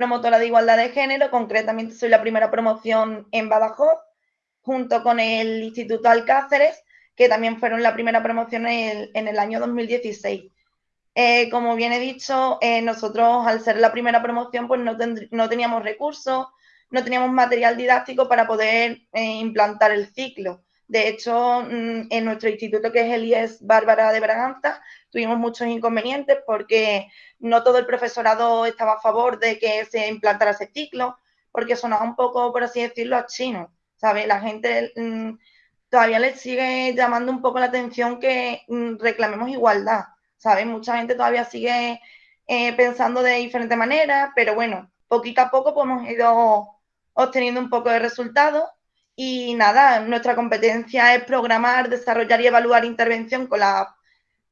promotora de igualdad de género, concretamente soy la primera promoción en Badajoz, junto con el Instituto Alcáceres, que también fueron la primera promoción en el, año 2016. Eh, como bien he dicho, eh, nosotros al ser la primera promoción, pues no, teníamos recursos, no teníamos material didáctico para poder eh, implantar el ciclo. De hecho, mm, en nuestro instituto, que es el IES Bárbara de Braganza, tuvimos muchos inconvenientes porque no todo el profesorado estaba a favor de que se implantara ese ciclo, porque sonaba un poco, por así decirlo, a chino, ¿sabes? La gente mm, todavía le sigue llamando un poco la atención que mm, reclamemos igualdad, ¿sabes? Mucha gente todavía sigue eh, pensando de diferente manera, pero bueno, poquito a poco pues, hemos ido obteniendo un poco de resultados y nada, nuestra competencia es programar, desarrollar y evaluar intervención con la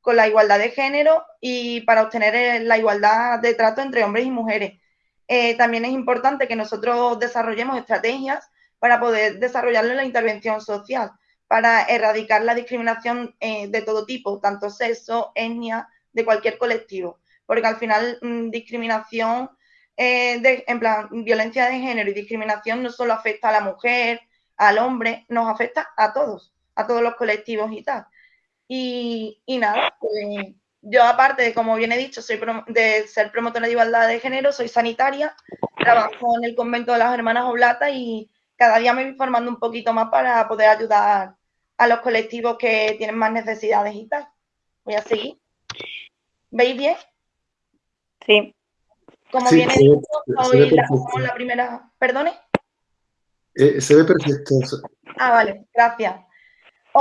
con la igualdad de género y para obtener eh, la igualdad de trato entre hombres y mujeres. Eh, también es importante que nosotros desarrollemos estrategias para poder desarrollarlo en la intervención social, para erradicar la discriminación eh, de todo tipo, tanto sexo, etnia, de cualquier colectivo. Porque al final, mm, discriminación, de, en plan, violencia de género y discriminación no solo afecta a la mujer, al hombre, nos afecta a todos, a todos los colectivos y tal. Y, nada, pues yo aparte de, como bien he dicho, soy de ser promotora de igualdad de género, soy sanitaria, trabajo en el convento de las hermanas Oblata y cada día me voy formando un poquito más para poder ayudar a los colectivos que tienen más necesidades y tal. Voy a seguir. ¿Veis bien? Sí. Como bien he dicho, soy la, primera... ¿Perdone? Eh, se ve perfecto. Ah, vale, gracias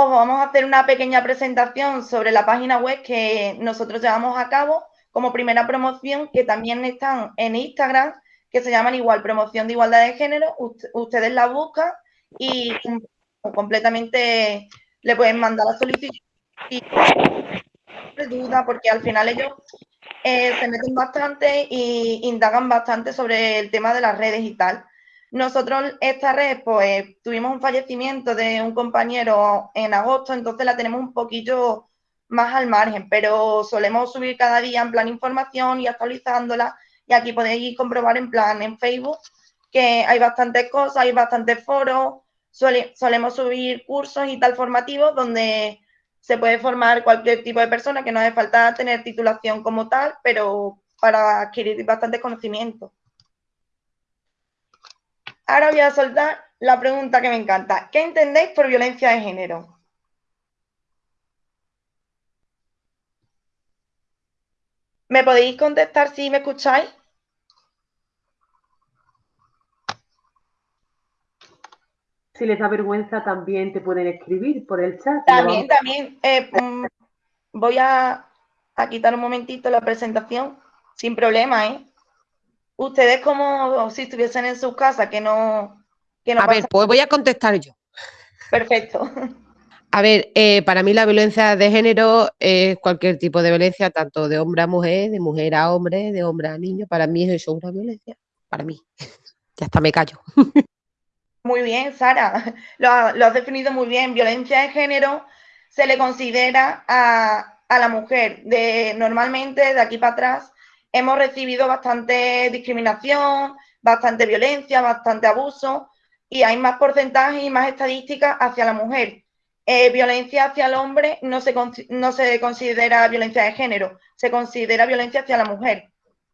os vamos a hacer una pequeña presentación sobre la página web que nosotros llevamos a cabo como primera promoción, que también están en Instagram, que se llaman igual promoción de igualdad de género. ustedes la buscan y completamente le pueden mandar la solicitud y duda porque al final ellos eh, se meten bastante y indagan bastante sobre el tema de las redes y tal. Nosotros esta red, pues tuvimos un fallecimiento de un compañero en agosto, entonces la tenemos un poquillo más al margen, pero solemos subir cada día en plan información y actualizándola. Y aquí podéis comprobar en plan en Facebook que hay bastantes cosas, hay bastantes foros, solemos subir cursos y tal formativos donde se puede formar cualquier tipo de persona, que no hace falta tener titulación como tal, pero para adquirir bastantes conocimientos. Ahora voy a soltar la pregunta que me encanta. ¿Qué entendéis por violencia de género? ¿Me podéis contestar si me escucháis? Si les da vergüenza, también te pueden escribir por el chat. También, también. Eh, mm, voy a, a quitar un momentito la presentación, sin problema, ¿eh? Ustedes como si estuviesen en su casa, que no... Que a ver, pues voy a contestar yo. Perfecto. A ver, eh, para mí la violencia de género es cualquier tipo de violencia, tanto de hombre a mujer, de mujer a hombre, de hombre a niño. Para mí eso es una violencia. Para mí. Ya está, me callo. Muy bien, Sara. Lo, lo, has definido muy bien. Violencia de género se le considera a, a la mujer. De, normalmente, de aquí para atrás, hemos recibido bastante discriminación, bastante violencia, bastante abuso y hay más porcentajes y más estadísticas hacia la mujer. Eh, violencia hacia el hombre no se, no se considera violencia de género, se considera violencia hacia la mujer.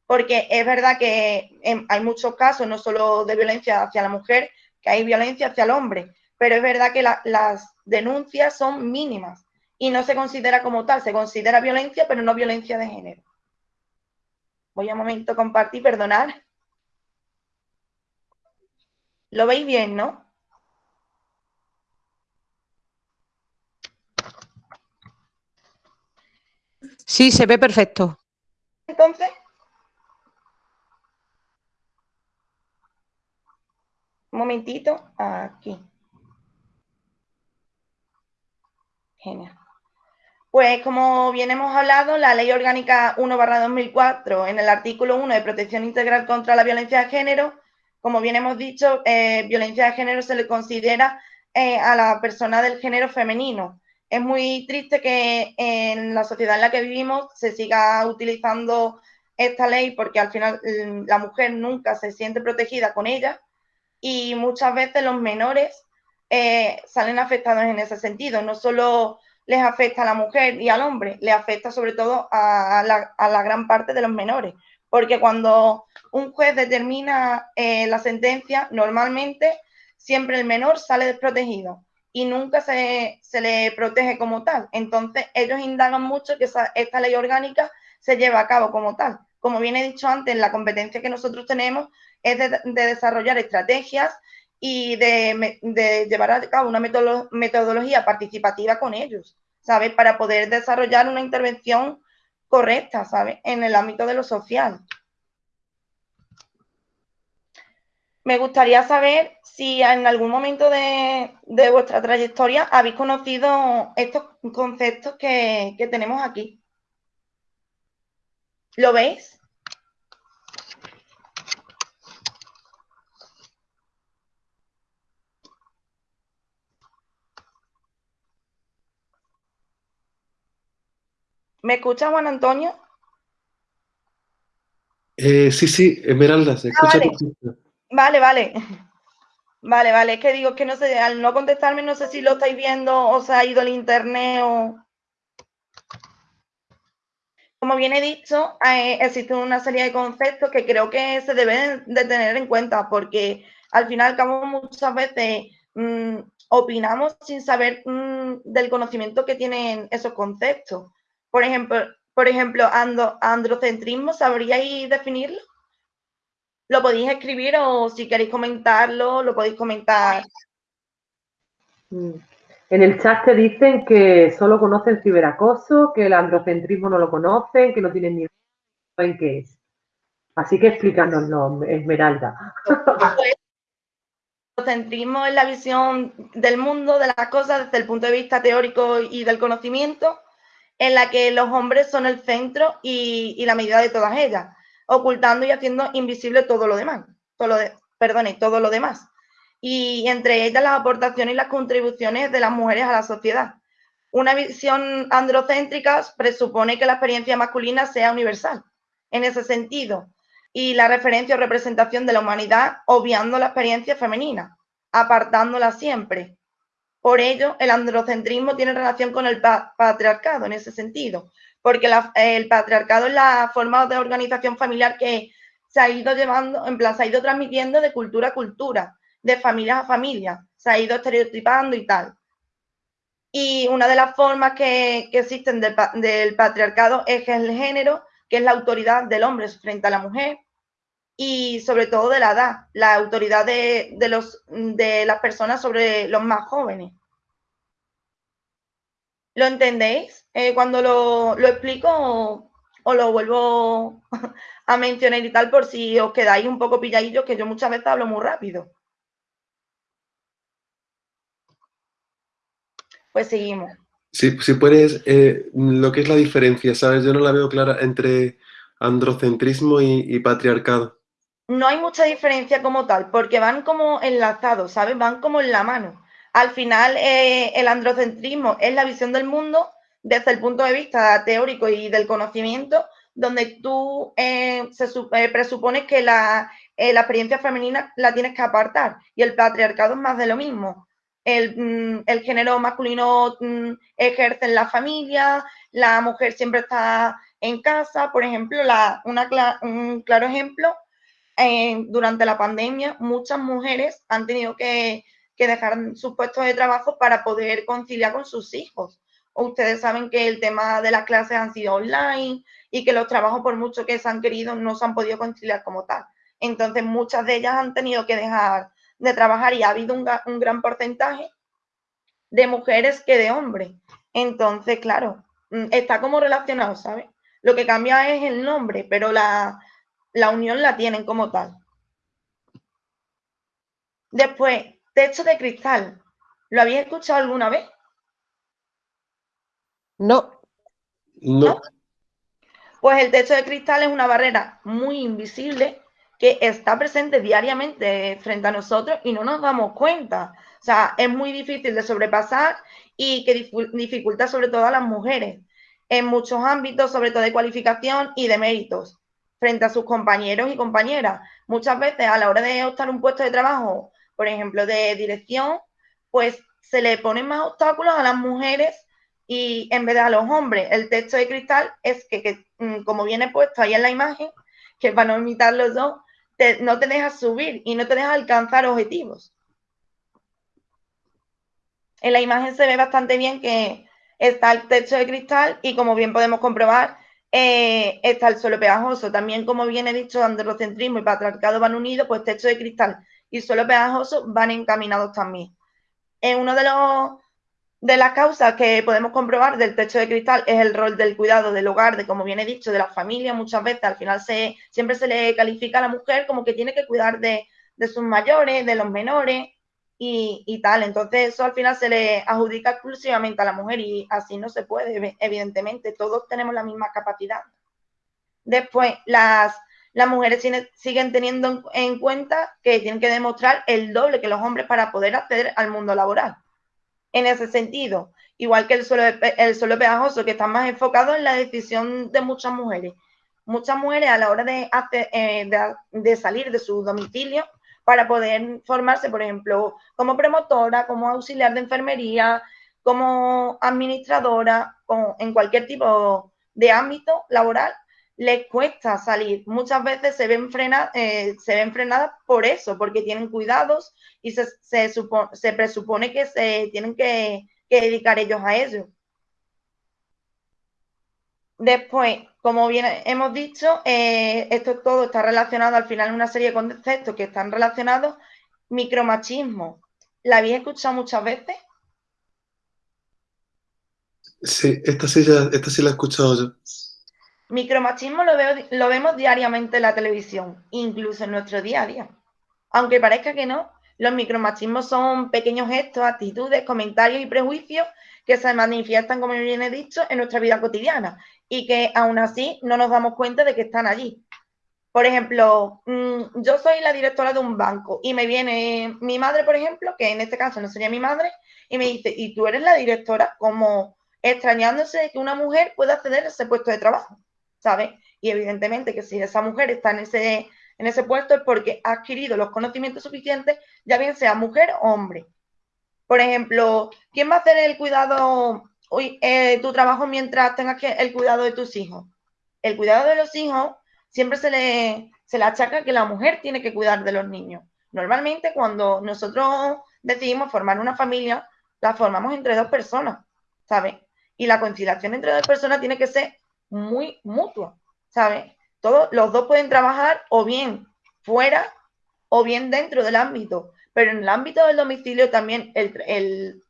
Porque es verdad que hay muchos casos, no solo de violencia hacia la mujer, que hay violencia hacia el hombre, pero es verdad que las denuncias son mínimas y no se considera como tal, se considera violencia, pero no violencia de género. Voy a un momento compartir, perdonar. ¿Lo veis bien, no? Sí, se ve perfecto. Entonces. Un momentito, aquí. Genial. Pues como bien hemos hablado, la Ley Orgánica 1-2004, en el artículo 1 de Protección Integral contra la Violencia de Género, como bien hemos dicho, eh, violencia de género se le considera eh, a la persona del género femenino. Es muy triste que en la sociedad en la que vivimos se siga utilizando esta ley porque al final mm, la mujer nunca se siente protegida con ella y muchas veces los menores eh, salen afectados en ese sentido. No solo les afecta a la mujer y al hombre, le afecta sobre todo a la, gran parte de los menores, porque cuando un juez determina eh, la sentencia, normalmente siempre el menor sale desprotegido y nunca se, le protege como tal. Entonces, ellos indagan mucho que esta ley orgánica se lleva a cabo como tal. Como bien he dicho antes, la competencia que nosotros tenemos es de, desarrollar estrategias y de, llevar a cabo una metodología participativa con ellos, ¿sabes? Para poder desarrollar una intervención correcta, ¿sabes? En el ámbito de lo social. Me gustaría saber si en algún momento de, vuestra trayectoria habéis conocido estos conceptos que, que tenemos aquí. ¿Lo veis? ¿Me escucha Juan Antonio? Eh, sí, sí, Esmeralda, se escucha. vale. vale, vale. Vale, Es que digo que no sé, al no contestarme, no sé si lo estáis viendo o se ha ido el internet o. Como bien he dicho, eh, existen una serie de conceptos que creo que se deben de tener en cuenta porque al final, como muchas veces mm, opinamos sin saber mm, del conocimiento que tienen esos conceptos. Por ejemplo, por ejemplo androcentrismo, ¿sabríais definirlo? Lo podéis escribir o si queréis comentarlo, lo podéis comentar. Mm. En el chat te dicen que solo conocen ciberacoso, que el androcentrismo no lo conocen, que no tienen ni en qué es. Así que explícanoslo, Esmeralda. El androcentrismo es la visión del mundo, de las cosas, desde el punto de vista teórico y del conocimiento, en la que los hombres son el centro y, la medida de todas ellas, ocultando y haciendo invisible todo lo demás, todo lo perdone, todo lo demás. Y entre ellas las aportaciones y las contribuciones de las mujeres a la sociedad. Una visión androcéntrica presupone que la experiencia masculina sea universal, en ese sentido, y la referencia o representación de la humanidad obviando la experiencia femenina, apartándola siempre, por ello, el androcentrismo tiene relación con el patriarcado en ese sentido, porque el patriarcado es la forma de organización familiar que se ha ido llevando, en plan, se ha ido transmitiendo de cultura a cultura, de familia a familia, se ha ido estereotipando y tal. Y una de las formas que, existen del, patriarcado es el género, que es la autoridad del hombre frente a la mujer, y sobre todo de la edad, la autoridad de, los, de las personas sobre los más jóvenes. ¿Lo entendéis? Eh, cuando lo, explico o, lo vuelvo a mencionar y tal por si os quedáis un poco pilladillos, que yo muchas veces hablo muy rápido. Pues seguimos. Sí, si puedes, eh, lo que es la diferencia, ¿sabes? Yo no la veo clara entre androcentrismo y patriarcado no hay mucha diferencia como tal, porque van como enlazados, ¿sabes? Van como en la mano. Al final, eh, el androcentrismo es la visión del mundo desde el punto de vista teórico y del conocimiento, donde tú eh, se eh, presupones que la, experiencia femenina la tienes que apartar y el patriarcado es más de lo mismo. El, mm, género masculino mm, ejerce en la familia, la mujer siempre está en casa, por ejemplo, la, un claro ejemplo durante la pandemia muchas mujeres han tenido que, dejar sus puestos de trabajo para poder conciliar con sus hijos. Ustedes saben que el tema de las clases han sido online y que los trabajos, por mucho que se han querido, no se han podido conciliar como tal. Entonces, muchas de ellas han tenido que dejar de trabajar y ha habido un, un gran porcentaje de mujeres que de hombres. Entonces, claro, mm, está como relacionado, ¿sabes? Lo que cambia es el nombre, pero la, la unión la tienen como tal. Después, techo de cristal. ¿Lo habéis escuchado alguna vez? No. No. Pues el techo de cristal es una barrera muy invisible que está presente diariamente frente a nosotros y no nos damos cuenta. O sea, es muy difícil de sobrepasar y que dificulta sobre todo a las mujeres en muchos ámbitos, sobre todo de cualificación y de méritos frente a sus compañeros y compañeras. Muchas veces a la hora de optar un puesto de trabajo, por ejemplo, de dirección, pues se le ponen más obstáculos a las mujeres y en vez de a los hombres. El texto de cristal es que, mm, como viene puesto ahí en la imagen, que para no imitar los dos, no te deja subir y no te deja alcanzar objetivos. En la imagen se ve bastante bien que está el techo de cristal y como bien podemos comprobar, eh, está el suelo pegajoso. También, como viene dicho, androcentrismo y patriarcado van unidos, pues techo de cristal y suelo pegajoso van encaminados también. En uno de los de las causas que podemos comprobar del techo de cristal es el rol del cuidado del hogar, de como viene dicho, de la familia. Muchas veces al final se, siempre se le califica a la mujer como que tiene que cuidar de, sus mayores, de los menores y, tal. Entonces eso al final se le adjudica exclusivamente a la mujer y así no se puede, evidentemente. Todos tenemos la misma capacidad. Después, las, las mujeres siguen teniendo en cuenta que tienen que demostrar el doble que los hombres para poder acceder al mundo laboral en ese sentido, igual que el suelo, el suelo pegajoso, que está más enfocado en la decisión de muchas mujeres. Muchas mujeres a la hora de, eh, de, salir de su domicilio para poder formarse, por ejemplo, como promotora, como auxiliar de enfermería, como administradora, en cualquier tipo de ámbito laboral, les cuesta salir. Muchas veces se ven, frenadas, eh, se ven frenadas por eso, porque tienen cuidados y se, se, presupone que se tienen que, dedicar ellos a ello. Después, como bien hemos dicho, eh, esto todo está relacionado al final una serie de conceptos que están relacionados. Micromachismo. ¿La habéis escuchado muchas veces? Sí, esta sí, esta sí la he escuchado yo. Micromachismo lo, veo, lo vemos diariamente en la televisión, incluso en nuestro día a día. Aunque parezca que no, los micromachismos son pequeños gestos, actitudes, comentarios y prejuicios que se manifiestan, como bien he dicho, en nuestra vida cotidiana y que aún así no nos damos cuenta de que están allí. Por ejemplo, mm, yo soy la directora de un banco y me viene mi madre, por ejemplo, que en este caso no sería mi madre, y me dice, ¿y tú eres la directora? Como extrañándose de que una mujer pueda acceder a ese puesto de trabajo. ¿sabes? Y evidentemente que si esa mujer está en ese, en ese puesto es porque ha adquirido los conocimientos suficientes, ya bien sea mujer o hombre. Por ejemplo, ¿quién va a hacer el cuidado, eh, tu trabajo mientras tengas que, el cuidado de tus hijos? El cuidado de los hijos siempre se le, se le achaca que la mujer tiene que cuidar de los niños. Normalmente cuando nosotros decidimos formar una familia, la formamos entre dos personas, ¿sabes? Y la conciliación entre dos personas tiene que ser muy mutua, ¿sabes? Todos los dos pueden trabajar o bien fuera o bien dentro del ámbito, pero en el ámbito del domicilio también el,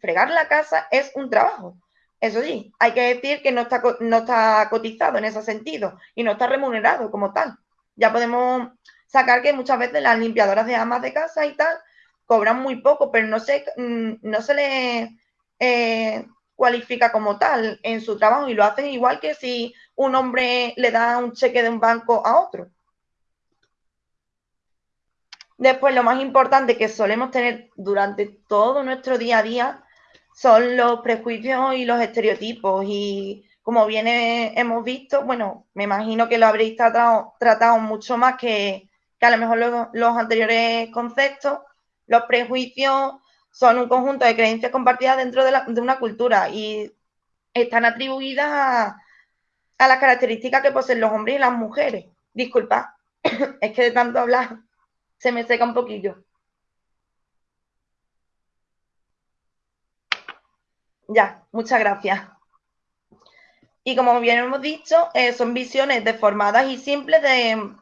fregar la casa es un trabajo. Eso sí, hay que decir que no está, no está cotizado en ese sentido y no está remunerado como tal. Ya podemos sacar que muchas veces las limpiadoras de amas de casa y tal cobran muy poco, pero no se, mm, no se le eh, cualifica como tal en su trabajo y lo hacen igual que si un hombre le da un cheque de un banco a otro. Después, lo más importante que solemos tener durante todo nuestro día a día son los prejuicios y los estereotipos. Y como bien hemos visto, bueno, me imagino que lo habréis tratado, mucho más que, a lo mejor los, anteriores conceptos. Los prejuicios son un conjunto de creencias compartidas dentro de, una cultura y están atribuidas a, las características que poseen los hombres y las mujeres. Disculpa, es que de tanto hablar se me seca un poquillo. Ya, muchas gracias. Y como bien hemos dicho, eh, son visiones deformadas y simples de,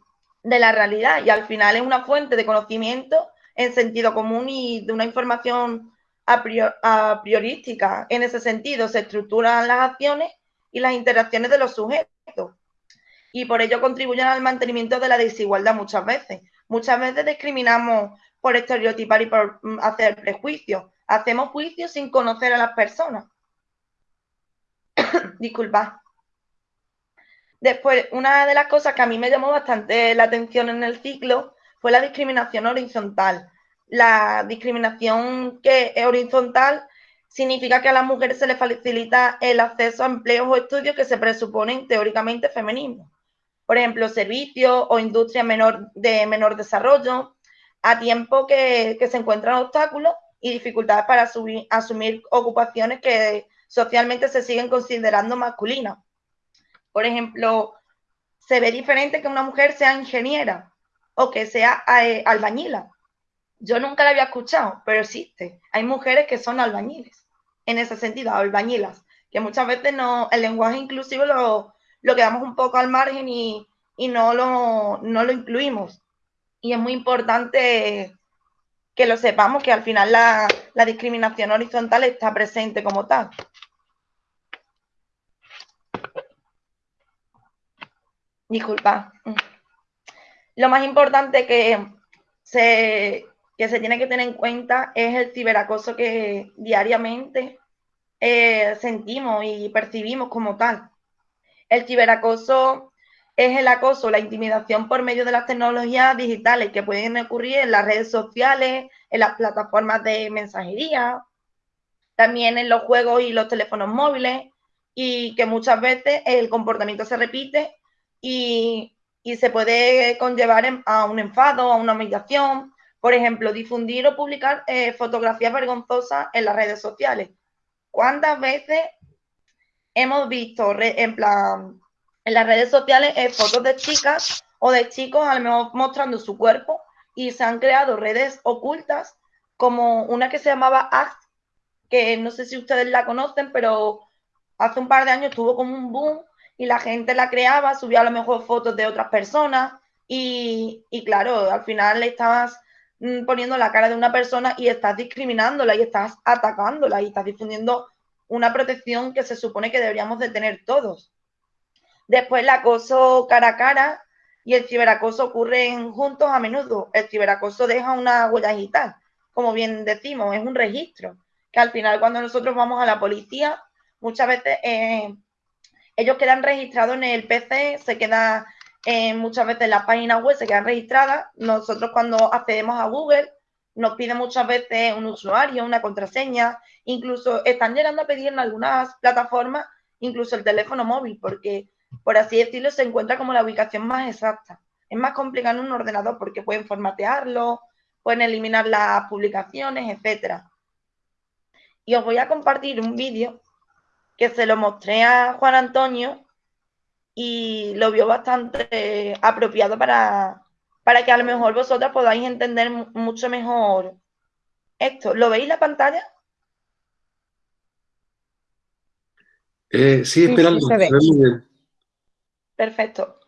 de, la realidad y al final es una fuente de conocimiento en sentido común y de una información a, priorística. En ese sentido, se estructuran las acciones y las interacciones de los sujetos y por ello contribuyen al mantenimiento de la desigualdad muchas veces. Muchas veces discriminamos por estereotipar y por mm, hacer prejuicios. Hacemos juicios sin conocer a las personas. Disculpa. Después, una de las cosas que a mí me llamó bastante la atención en el ciclo fue la discriminación horizontal. La discriminación que es horizontal significa que a las mujeres se les facilita el acceso a empleos o estudios que se presuponen teóricamente femeninos. Por ejemplo, servicios o industria menor, de menor desarrollo, a tiempo que, se encuentran obstáculos y dificultades para asumir ocupaciones que socialmente se siguen considerando masculinas. Por ejemplo, se ve diferente que una mujer sea ingeniera o que sea eh, albañila. Yo nunca la había escuchado, pero existe. Hay mujeres que son albañiles, en ese sentido, albañilas, que muchas veces no, el lenguaje inclusivo lo, lo quedamos un poco al margen y, no, lo, no lo incluimos. Y es muy importante que lo sepamos, que al final la, la discriminación horizontal está presente como tal. Disculpa. Lo más importante que se, que se tiene que tener en cuenta es el ciberacoso que diariamente eh, sentimos y percibimos como tal. El ciberacoso es el acoso, la intimidación por medio de las tecnologías digitales que pueden ocurrir en las redes sociales, en las plataformas de mensajería, también en los juegos y los teléfonos móviles, y que muchas veces el comportamiento se repite y, se puede conllevar a un enfado, a una humillación, por ejemplo, difundir o publicar eh, fotografías vergonzosas en las redes sociales. ¿Cuántas veces hemos visto en plan en las redes sociales eh, fotos de chicas o de chicos a lo mejor mostrando su cuerpo y se han creado redes ocultas como una que se llamaba Act, que no sé si ustedes la conocen, pero hace un par de años tuvo como un boom y la gente la creaba, subía a lo mejor fotos de otras personas y, claro, al final le estabas mm, poniendo la cara de una persona y estás discriminándola y estás atacándola y estás difundiendo una protección que se supone que deberíamos de tener todos. Después el acoso cara a cara y el ciberacoso ocurren juntos a menudo. El ciberacoso deja una huella digital, como bien decimos, es un registro, que al final cuando nosotros vamos a la policía, muchas veces eh, ellos quedan registrados en el PC, se queda eh, muchas veces en la página web, se quedan registradas. Nosotros cuando accedemos a Google nos piden muchas veces un usuario, una contraseña, incluso están llegando a pedir en algunas plataformas incluso el teléfono móvil, porque por así decirlo se encuentra como la ubicación más exacta. Es más complicado en un ordenador porque pueden formatearlo, pueden eliminar las publicaciones, etcétera. Y os voy a compartir un vídeo que se lo mostré a Juan Antonio y lo vio bastante apropiado para, para que a lo mejor vosotras podáis entender mucho mejor esto. ¿Lo veis la pantalla? Eh, sí, esperando. Perfecto.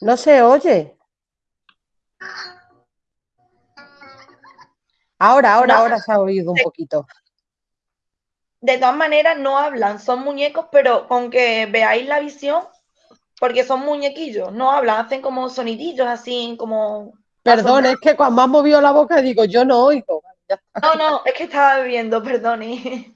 No se oye. Ahora, ahora, ahora se ha oído un poquito. De todas maneras, no hablan, son muñecos, pero con que veáis la visión, porque son muñequillos, no hablan, hacen como sonidillos así, como. Perdón, es que cuando has movido la boca digo, yo no oigo. No, no, es que estaba bebiendo, perdone.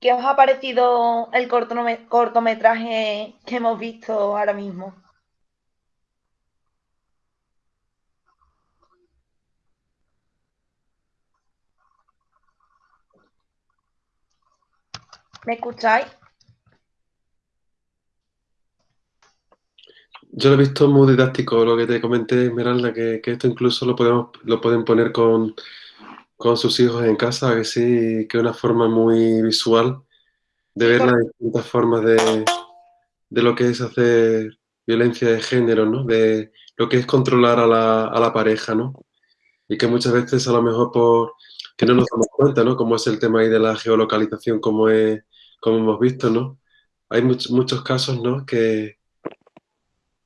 ¿Qué os ha parecido el cortometraje que hemos visto ahora mismo? ¿Me escucháis? Yo lo he visto muy didáctico, lo que te comenté, Esmeralda, que, que esto incluso lo, podemos, lo pueden poner con, con sus hijos en casa, que sí, que es una forma muy visual de ver las distintas formas de, de, lo que es hacer violencia de género, ¿no? De lo que es controlar a la, a la pareja, ¿no? Y que muchas veces a lo mejor por que no nos damos cuenta, ¿no? Como es el tema ahí de la geolocalización, como, es, como hemos visto, ¿no? Hay muchos muchos casos, ¿no? Que,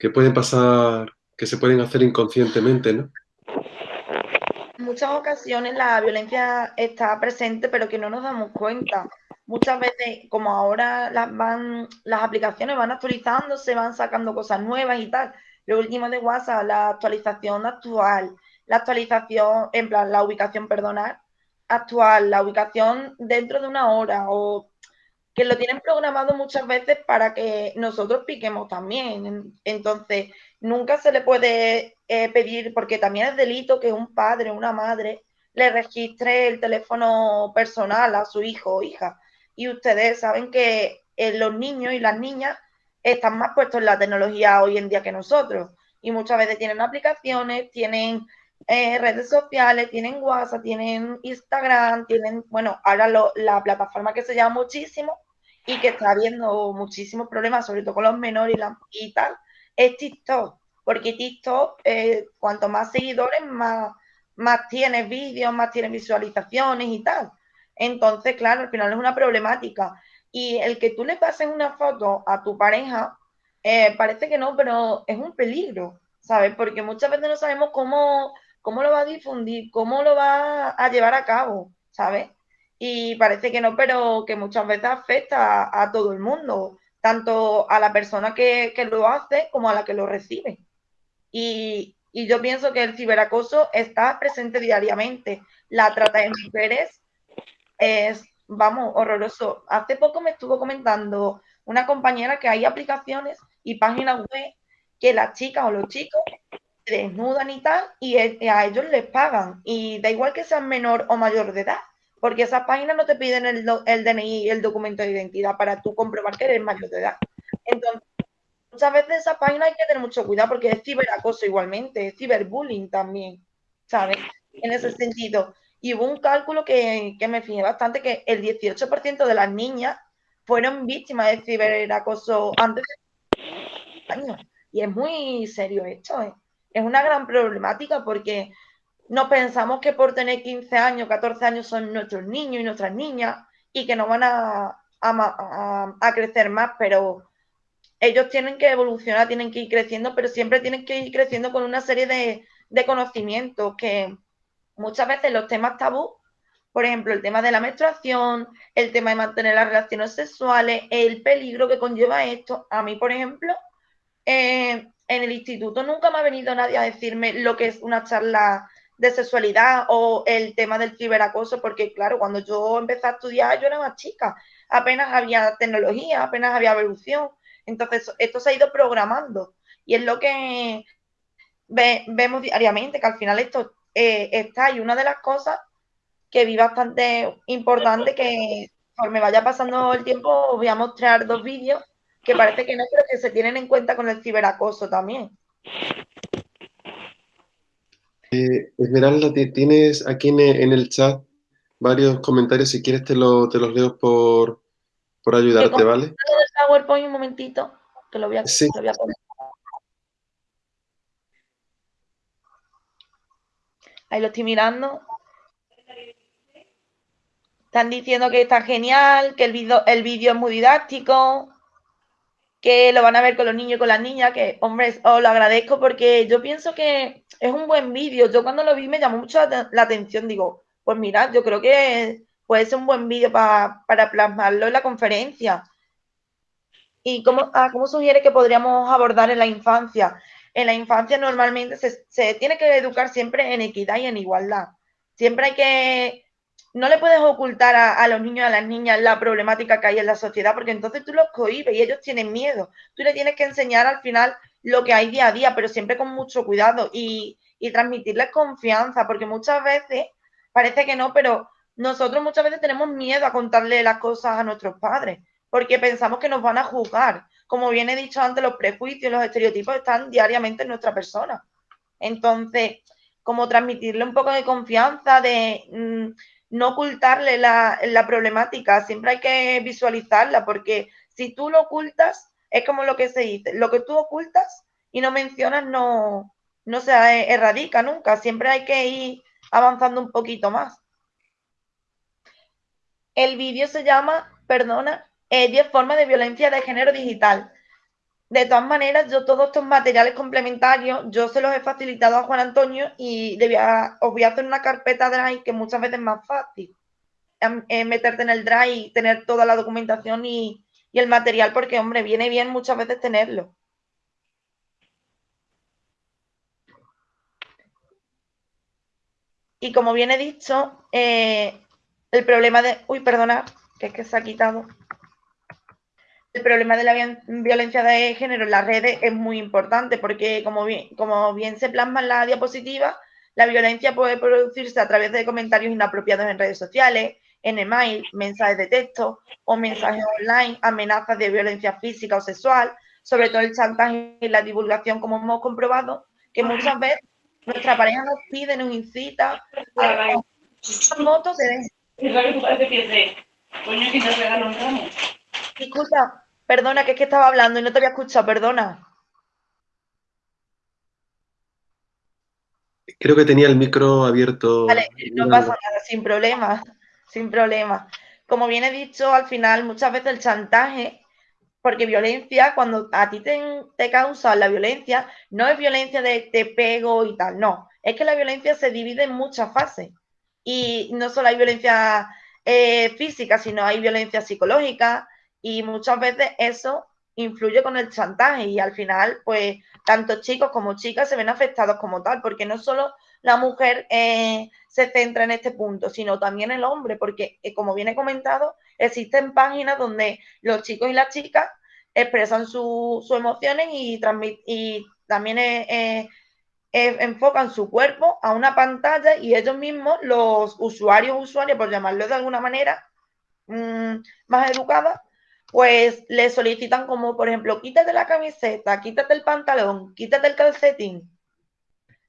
que pueden pasar, que se pueden hacer inconscientemente, ¿no? En muchas ocasiones la violencia está presente, pero que no nos damos cuenta. Muchas veces, como ahora las, van, las aplicaciones van actualizando, se van sacando cosas nuevas y tal. Lo último de WhatsApp, la actualización actual, la actualización, en plan, la ubicación, perdonar, actual, la ubicación dentro de una hora o que lo tienen programado muchas veces para que nosotros piquemos también. Entonces, nunca se le puede eh, pedir, porque también es delito que un padre o una madre le registre el teléfono personal a su hijo o hija. Y ustedes saben que eh, los niños y las niñas están más puestos en la tecnología hoy en día que nosotros. Y muchas veces tienen aplicaciones, tienen eh, redes sociales, tienen WhatsApp, tienen Instagram, tienen, bueno, ahora la plataforma que se llama muchísimo, y que está habiendo muchísimos problemas, sobre todo con los menores y, tal, es TikTok. Porque TikTok, eh, cuanto más seguidores, más, más tienes vídeos, más tienes visualizaciones y tal. Entonces, claro, al final es una problemática. Y el que tú le pases una foto a tu pareja, eh, parece que no, pero es un peligro, ¿sabes? Porque muchas veces no sabemos cómo, cómo lo va a difundir, cómo lo va a llevar a cabo, ¿sabes? y parece que no, pero que muchas veces afecta a, todo el mundo, tanto a la persona que, lo hace como a la que lo recibe. Y, yo pienso que el ciberacoso está presente diariamente. La trata de mujeres es, vamos, horroroso. Hace poco me estuvo comentando una compañera que hay aplicaciones y páginas web que las chicas o los chicos desnudan y tal, y a ellos les pagan. Y da igual que sean menor o mayor de edad porque esas páginas no te piden el, el DNI y el documento de identidad para tú comprobar que eres mayor de edad. Entonces, muchas veces esas páginas hay que tener mucho cuidado porque es ciberacoso igualmente, es ciberbullying también, ¿sabes? En ese sentido. Y hubo un cálculo que, que me fijé bastante que el 18% de las niñas fueron víctimas de ciberacoso antes de años. Y es muy serio esto, ¿eh? Es una gran problemática porque no pensamos que por tener 15 años, 14 años son nuestros niños y nuestras niñas y que no van a, a, crecer más, pero ellos tienen que evolucionar, tienen que ir creciendo, pero siempre tienen que ir creciendo con una serie de, de conocimientos que muchas veces los temas tabú, por ejemplo, el tema de la menstruación, el tema de mantener las relaciones sexuales, el peligro que conlleva esto. A mí, por ejemplo, eh, en el instituto nunca me ha venido nadie a decirme lo que es una charla de sexualidad o el tema del ciberacoso, porque claro, cuando yo empecé a estudiar yo era más chica. apenas había tecnología, apenas había evolución. Entonces, esto se ha ido programando y es lo que vemos diariamente, que al final esto eh, está y una de las cosas que vi bastante importante que me vaya pasando el tiempo os voy a mostrar dos vídeos que parece que no, pero que se tienen en cuenta con el ciberacoso también. Eh, Esmeralda, tienes aquí en, el chat varios comentarios, si quieres te, te los leo por, por ayudarte, ¿vale? El PowerPoint un momentito, que lo voy a, lo voy a poner. Ahí lo estoy mirando. Están diciendo que está genial, que el vídeo el vídeo es muy didáctico, que lo van a ver con los niños y con las niñas, que, hombre, os lo agradezco porque yo pienso que es un buen vídeo. Yo cuando lo vi me llamó mucho la, atención. Digo, pues mira, yo creo que puede ser un buen vídeo para plasmarlo en la conferencia. ¿Y cómo, ah, cómo sugiere que podríamos abordar en la infancia? en la infancia normalmente se, tiene que educar siempre en equidad y en igualdad. Siempre hay que, no le puedes ocultar a, los niños a las niñas la problemática que hay en la sociedad, porque entonces tú los cohibes y ellos tienen miedo. Tú le tienes que enseñar al final lo que hay día a día, pero siempre con mucho cuidado y, y transmitirles confianza, porque muchas veces, parece que no, pero nosotros muchas veces tenemos miedo a contarle las cosas a nuestros padres, porque pensamos que nos van a juzgar como bien he dicho antes, los prejuicios, los estereotipos están diariamente en nuestra persona. Entonces, como transmitirle un poco de confianza, de mm, no ocultarle la, problemática, siempre hay que visualizarla, porque si tú lo ocultas, es como lo que se dice, lo que tú ocultas y no mencionas no, no se erradica nunca, siempre hay que ir avanzando un poquito más. El vídeo se llama, perdona, 10 eh, formas de violencia de género digital. De todas maneras, yo todos estos materiales complementarios, yo se los he facilitado a Juan Antonio y os voy a hacer una carpeta Drive que muchas veces es más fácil. meterte en el Drive y tener toda la documentación y, y el material, porque, hombre, viene bien muchas veces tenerlo. Y como bien he dicho, eh, el problema de... Uy, perdona, que es que se ha quitado el problema de la violencia de género en las redes es muy importante porque, como bien, como bien se plasma en la diapositiva, la violencia puede producirse a través de comentarios inapropiados en redes sociales, en email, mensajes de texto o mensajes online, amenazas de violencia física o sexual, sobre todo el chantaje y la divulgación, como hemos comprobado, que muchas veces nuestra pareja nos pide, nos incita a motos de... Disculpa, perdona, que es que estaba hablando y no te había escuchado, perdona. Creo que tenía el micro abierto. Vale, no pasa nada, sin problema, sin problema. Como bien he dicho, al final muchas veces el chantaje, porque violencia, cuando a ti te, te causa la violencia, no es violencia de te pego y tal, no. Es que la violencia se divide en muchas fases. Y no solo hay violencia eh, física, sino hay violencia psicológica, y muchas veces eso influye con el chantaje y al final, pues, tanto chicos como chicas se ven afectados como tal, porque no solo la mujer eh, se centra en este punto, sino también el hombre, porque, eh, como viene comentado, existen páginas donde los chicos y las chicas expresan sus emociones y, y también eh, enfocan su cuerpo a una pantalla y ellos mismos, los usuarios, usuarios, por llamarlo de alguna manera mm, más educada, pues le solicitan como, por ejemplo, quítate la camiseta, quítate el pantalón, quítate el calcetín.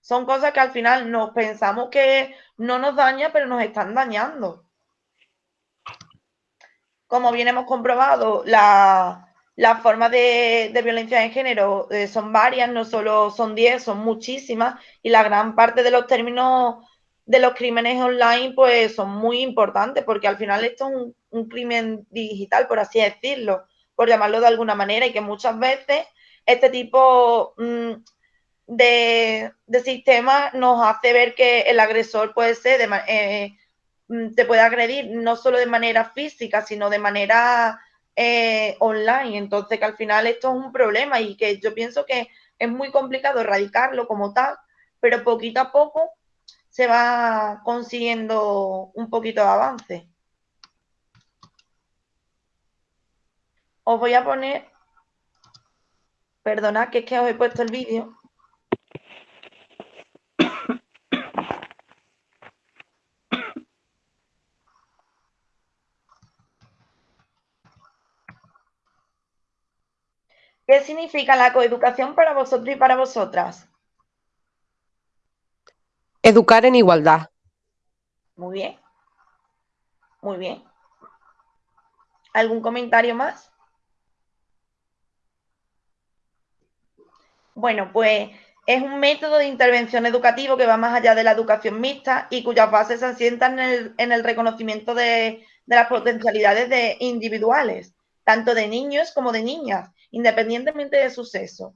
Son cosas que al final nos pensamos que no nos daña, pero nos están dañando. Como bien hemos comprobado, las formas de, violencia de género eh, son varias, no solo son 10, son muchísimas, y la gran parte de los términos de los crímenes online pues son muy importantes porque al final esto es un, crimen digital, por así decirlo, por llamarlo de alguna manera, y que muchas veces este tipo mm, de, de sistema nos hace ver que el agresor puede ser, eh, mm, te puede agredir no solo de manera física, sino de manera eh, online. Entonces que al final esto es un problema y que yo pienso que es muy complicado erradicarlo como tal, pero poquito a poco se va consiguiendo un poquito de avance. Os voy a poner, perdonad que es que os he puesto el vídeo. ¿Qué significa la coeducación para vosotros y para vosotras? Educar en igualdad. Muy bien. Muy bien. ¿Algún comentario más? Bueno, pues es un método de intervención educativo que va más allá de la educación mixta y cuyas bases se asientan en el, reconocimiento de, las potencialidades de individuales, tanto de niños como de niñas, independientemente de su sexo.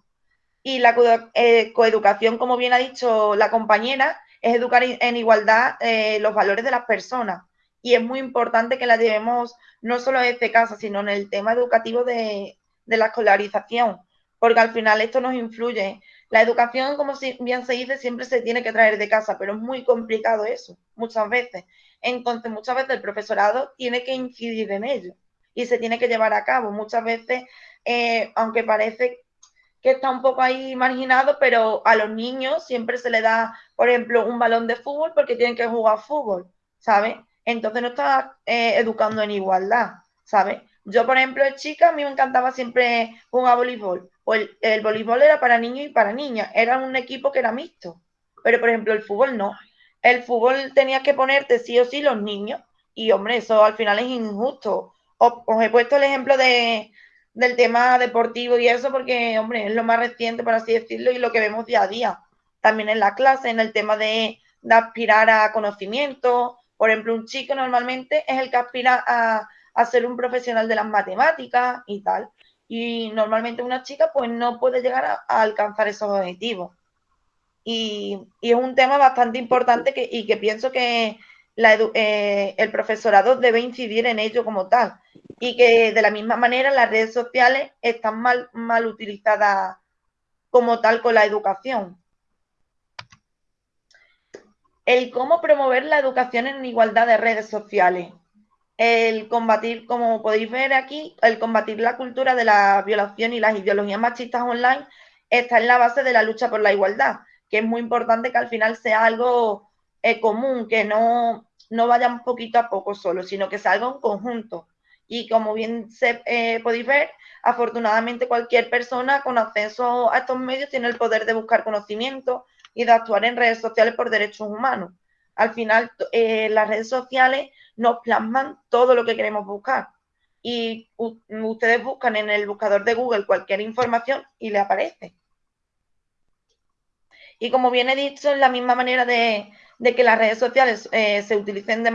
Y la eh, coeducación, como bien ha dicho la compañera, es educar en igualdad eh, los valores de las personas. Y es muy importante que la llevemos no solo este casa, sino en el tema educativo de, la escolarización, porque al final esto nos influye. La educación, como bien se dice, siempre se tiene que traer de casa, pero es muy complicado eso, muchas veces. Entonces, muchas veces el profesorado tiene que incidir en ello y se tiene que llevar a cabo. Muchas veces eh, aunque parece que está un poco ahí marginado, pero a los niños siempre se le da, por ejemplo, un balón de fútbol porque tienen que jugar fútbol, ¿sabes? Entonces no está eh, educando en igualdad, ¿sabes? Yo, por ejemplo, de chica, a mí me encantaba siempre jugar voleibol. O el, el voleibol era para niños y para niñas, era un equipo que era mixto. Pero, por ejemplo, el fútbol no. El fútbol tenía que ponerte sí o sí los niños. Y, hombre, eso al final es injusto. os he puesto el ejemplo de, del tema deportivo y eso, porque, hombre, es lo más reciente, por así decirlo, y lo que vemos día a día. También en la clase, en el tema de, aspirar a conocimiento. Por ejemplo, un chico normalmente es el que aspira a, ser un profesional de las matemáticas y tal. Y normalmente una chica pues no puede llegar a, alcanzar esos objetivos. Y, es un tema bastante importante que, y que pienso que eh, el profesorado debe incidir en ello como tal y que de la misma manera las redes sociales están mal, mal utilizadas como tal con la educación. El cómo promover la educación en igualdad de redes sociales. El combatir, como podéis ver aquí, el combatir la cultura de la violación y las ideologías machistas online está en la base de la lucha por la igualdad, que es muy importante que al final sea algo eh, común, que no, no vaya poquito a poco solo, sino que sea algo en conjunto y como bien se, eh, podéis ver, afortunadamente cualquier persona con acceso a estos medios tiene el poder de buscar conocimiento y de actuar en redes sociales por derechos humanos. Al final, eh, las redes sociales nos plasman todo lo que queremos buscar. Y ustedes buscan en el buscador de Google cualquier información y le aparece. Y como bien he dicho, es la misma manera de, que las redes sociales eh, se utilicen de,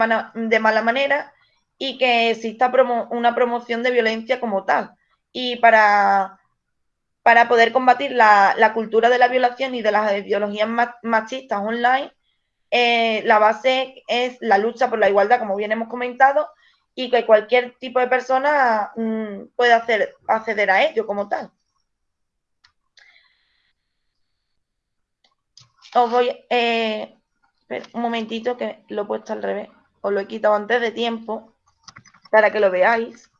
mala manera, y que exista una promoción de violencia como tal. Y para, para poder combatir la, cultura de la violación y de las ideologías machistas online, eh, la base es la lucha por la igualdad, como bien hemos comentado, y que cualquier tipo de persona mm, puede hacer, acceder a ello como tal. Os voy, eh, un momentito que lo he puesto al revés, os lo he quitado antes de tiempo para que lo veáis.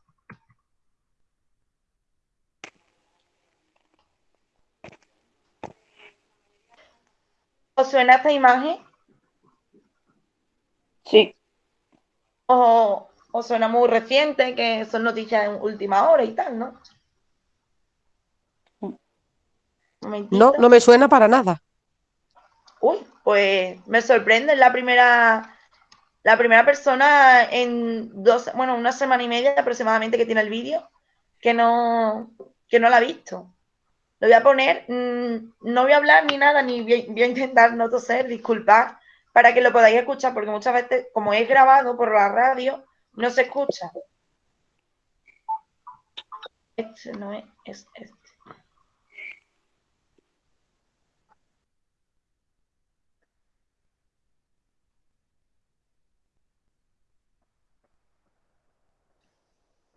¿Os suena esta imagen? Sí. O, os suena muy reciente, que son noticias en última hora y tal, ¿no? No, no me suena para nada. Uy, pues me sorprende, la primera la primera persona en dos, bueno, una semana y media aproximadamente que tiene el vídeo que no, que no la ha visto. Lo voy a poner, mm, no voy a hablar ni nada, ni voy, a intentar no toser, disculpad, para que lo podáis escuchar, porque muchas veces, como es grabado por la radio, no se escucha. Este no es, es este.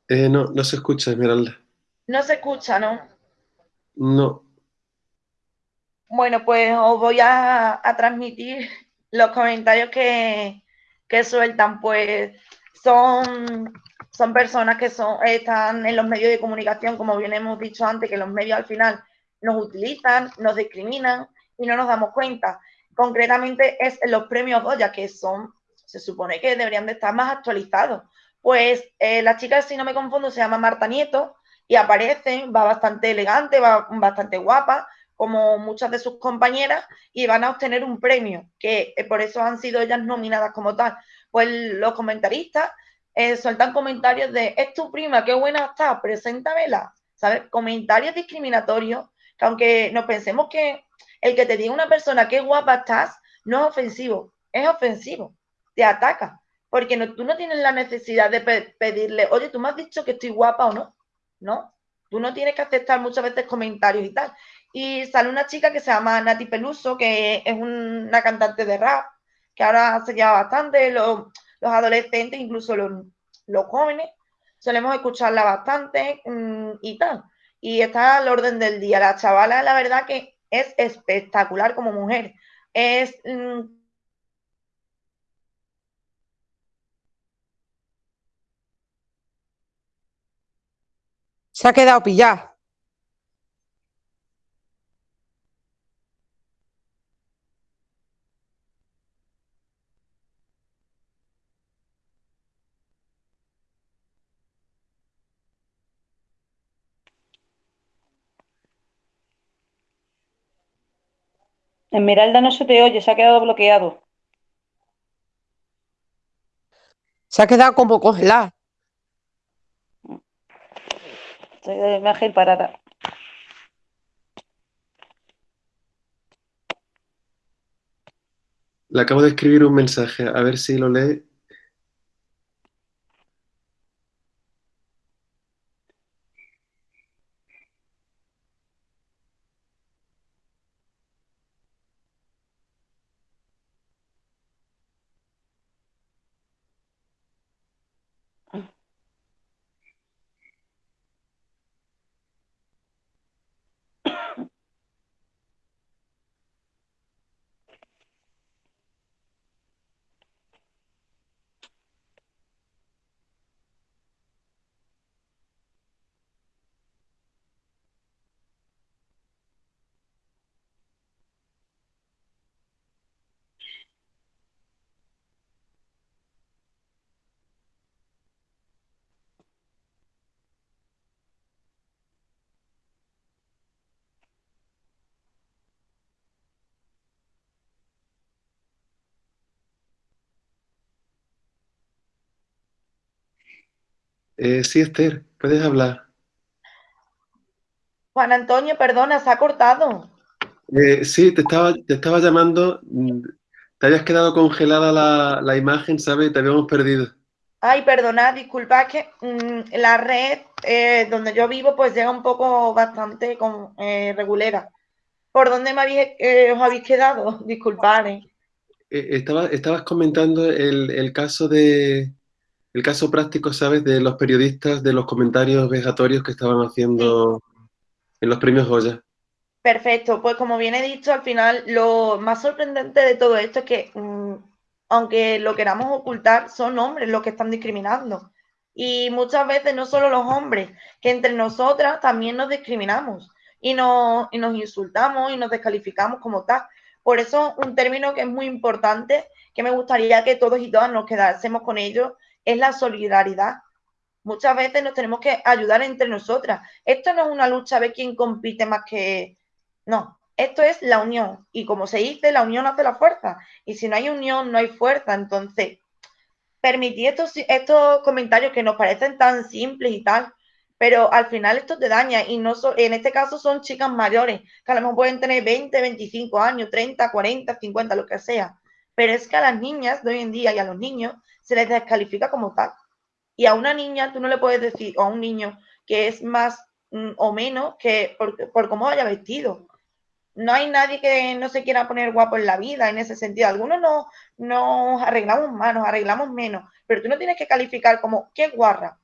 Eh, no, no se escucha, Esmeralda. No se escucha, ¿no? No. Bueno, pues os voy a, transmitir los comentarios que, sueltan. Pues son, son personas que son, están en los medios de comunicación, como bien hemos dicho antes, que los medios al final nos utilizan, nos discriminan y no nos damos cuenta. Concretamente es los premios Goya, que son, se supone que deberían de estar más actualizados. Pues eh, la chica, si no me confundo, se llama Marta Nieto y aparece, va bastante elegante, va bastante guapa, como muchas de sus compañeras, y van a obtener un premio, que eh, por eso han sido ellas nominadas como tal. Pues los comentaristas eh, sueltan comentarios de, es tu prima, qué buena está, preséntamela, ¿sabes? Comentarios discriminatorios, que aunque nos pensemos que el que te diga una persona qué guapa estás, no es ofensivo, es ofensivo, te ataca, porque no, tú no tienes la necesidad de pedirle, oye, tú me has dicho que estoy guapa o no, ¿no? Tú no tienes que aceptar muchas veces comentarios y tal. Y sale una chica que se llama Nati Peluso, que es una cantante de rap, que ahora se lleva bastante, los, adolescentes, incluso los, los, jóvenes, solemos escucharla bastante mm, y tal. Y está al orden del día. La chavala, la verdad que es espectacular como mujer. Es. Mm, Se ha quedado pillada. Esmeralda no se te oye, se ha quedado bloqueado. Se ha quedado como congelada. Estoy de imagen parada. Le acabo de escribir un mensaje, a ver si lo lee. Eh, sí, Esther, puedes hablar. Juan Antonio, perdona, se ha cortado. Eh, sí, te estaba, te estaba llamando. Te habías quedado congelada la, la imagen, ¿sabes? Te habíamos perdido. Ay, perdona, disculpa, que mm, la red eh, donde yo vivo pues llega un poco bastante con, eh, regulera. ¿Por dónde me habéis, os habéis quedado? Disculpad. Estaba, estabas comentando el, el caso de, el caso práctico, ¿sabes? De los periodistas, de los comentarios vejatorios que estaban haciendo en los premios Goya. Perfecto, pues como bien he dicho, al final lo más sorprendente de todo esto es que, mm, aunque lo queramos ocultar, son hombres los que están discriminando. Y muchas veces no solo los hombres, que entre nosotras también nos discriminamos y, nos, y nos insultamos y nos descalificamos como tal. Por eso un término que es muy importante, que me gustaría que todos y todas nos quedásemos con ello, es la solidaridad. Muchas veces nos tenemos que ayudar entre nosotras. Esto no es una lucha a ver quién compite más que... No, esto es la unión. Y como se dice, la unión hace la fuerza. Y si no hay unión, no hay fuerza. Entonces, permitir estos, estos comentarios que nos parecen tan simples y tal, pero al final esto te daña. Y no en este caso son chicas mayores, que a lo mejor pueden tener 20, 25 años, 30, 40, 50, lo que sea. Pero es que a las niñas de hoy en día y a los niños se les descalifica como tal. Y a una niña tú no le puedes decir, o a un niño, que es más mm, o menos que por, por cómo haya vestido. No hay nadie que no se quiera poner guapo en la vida en ese sentido. Algunos no nos arreglamos más, nos arreglamos menos, pero tú no tienes que calificar como, qué guarra.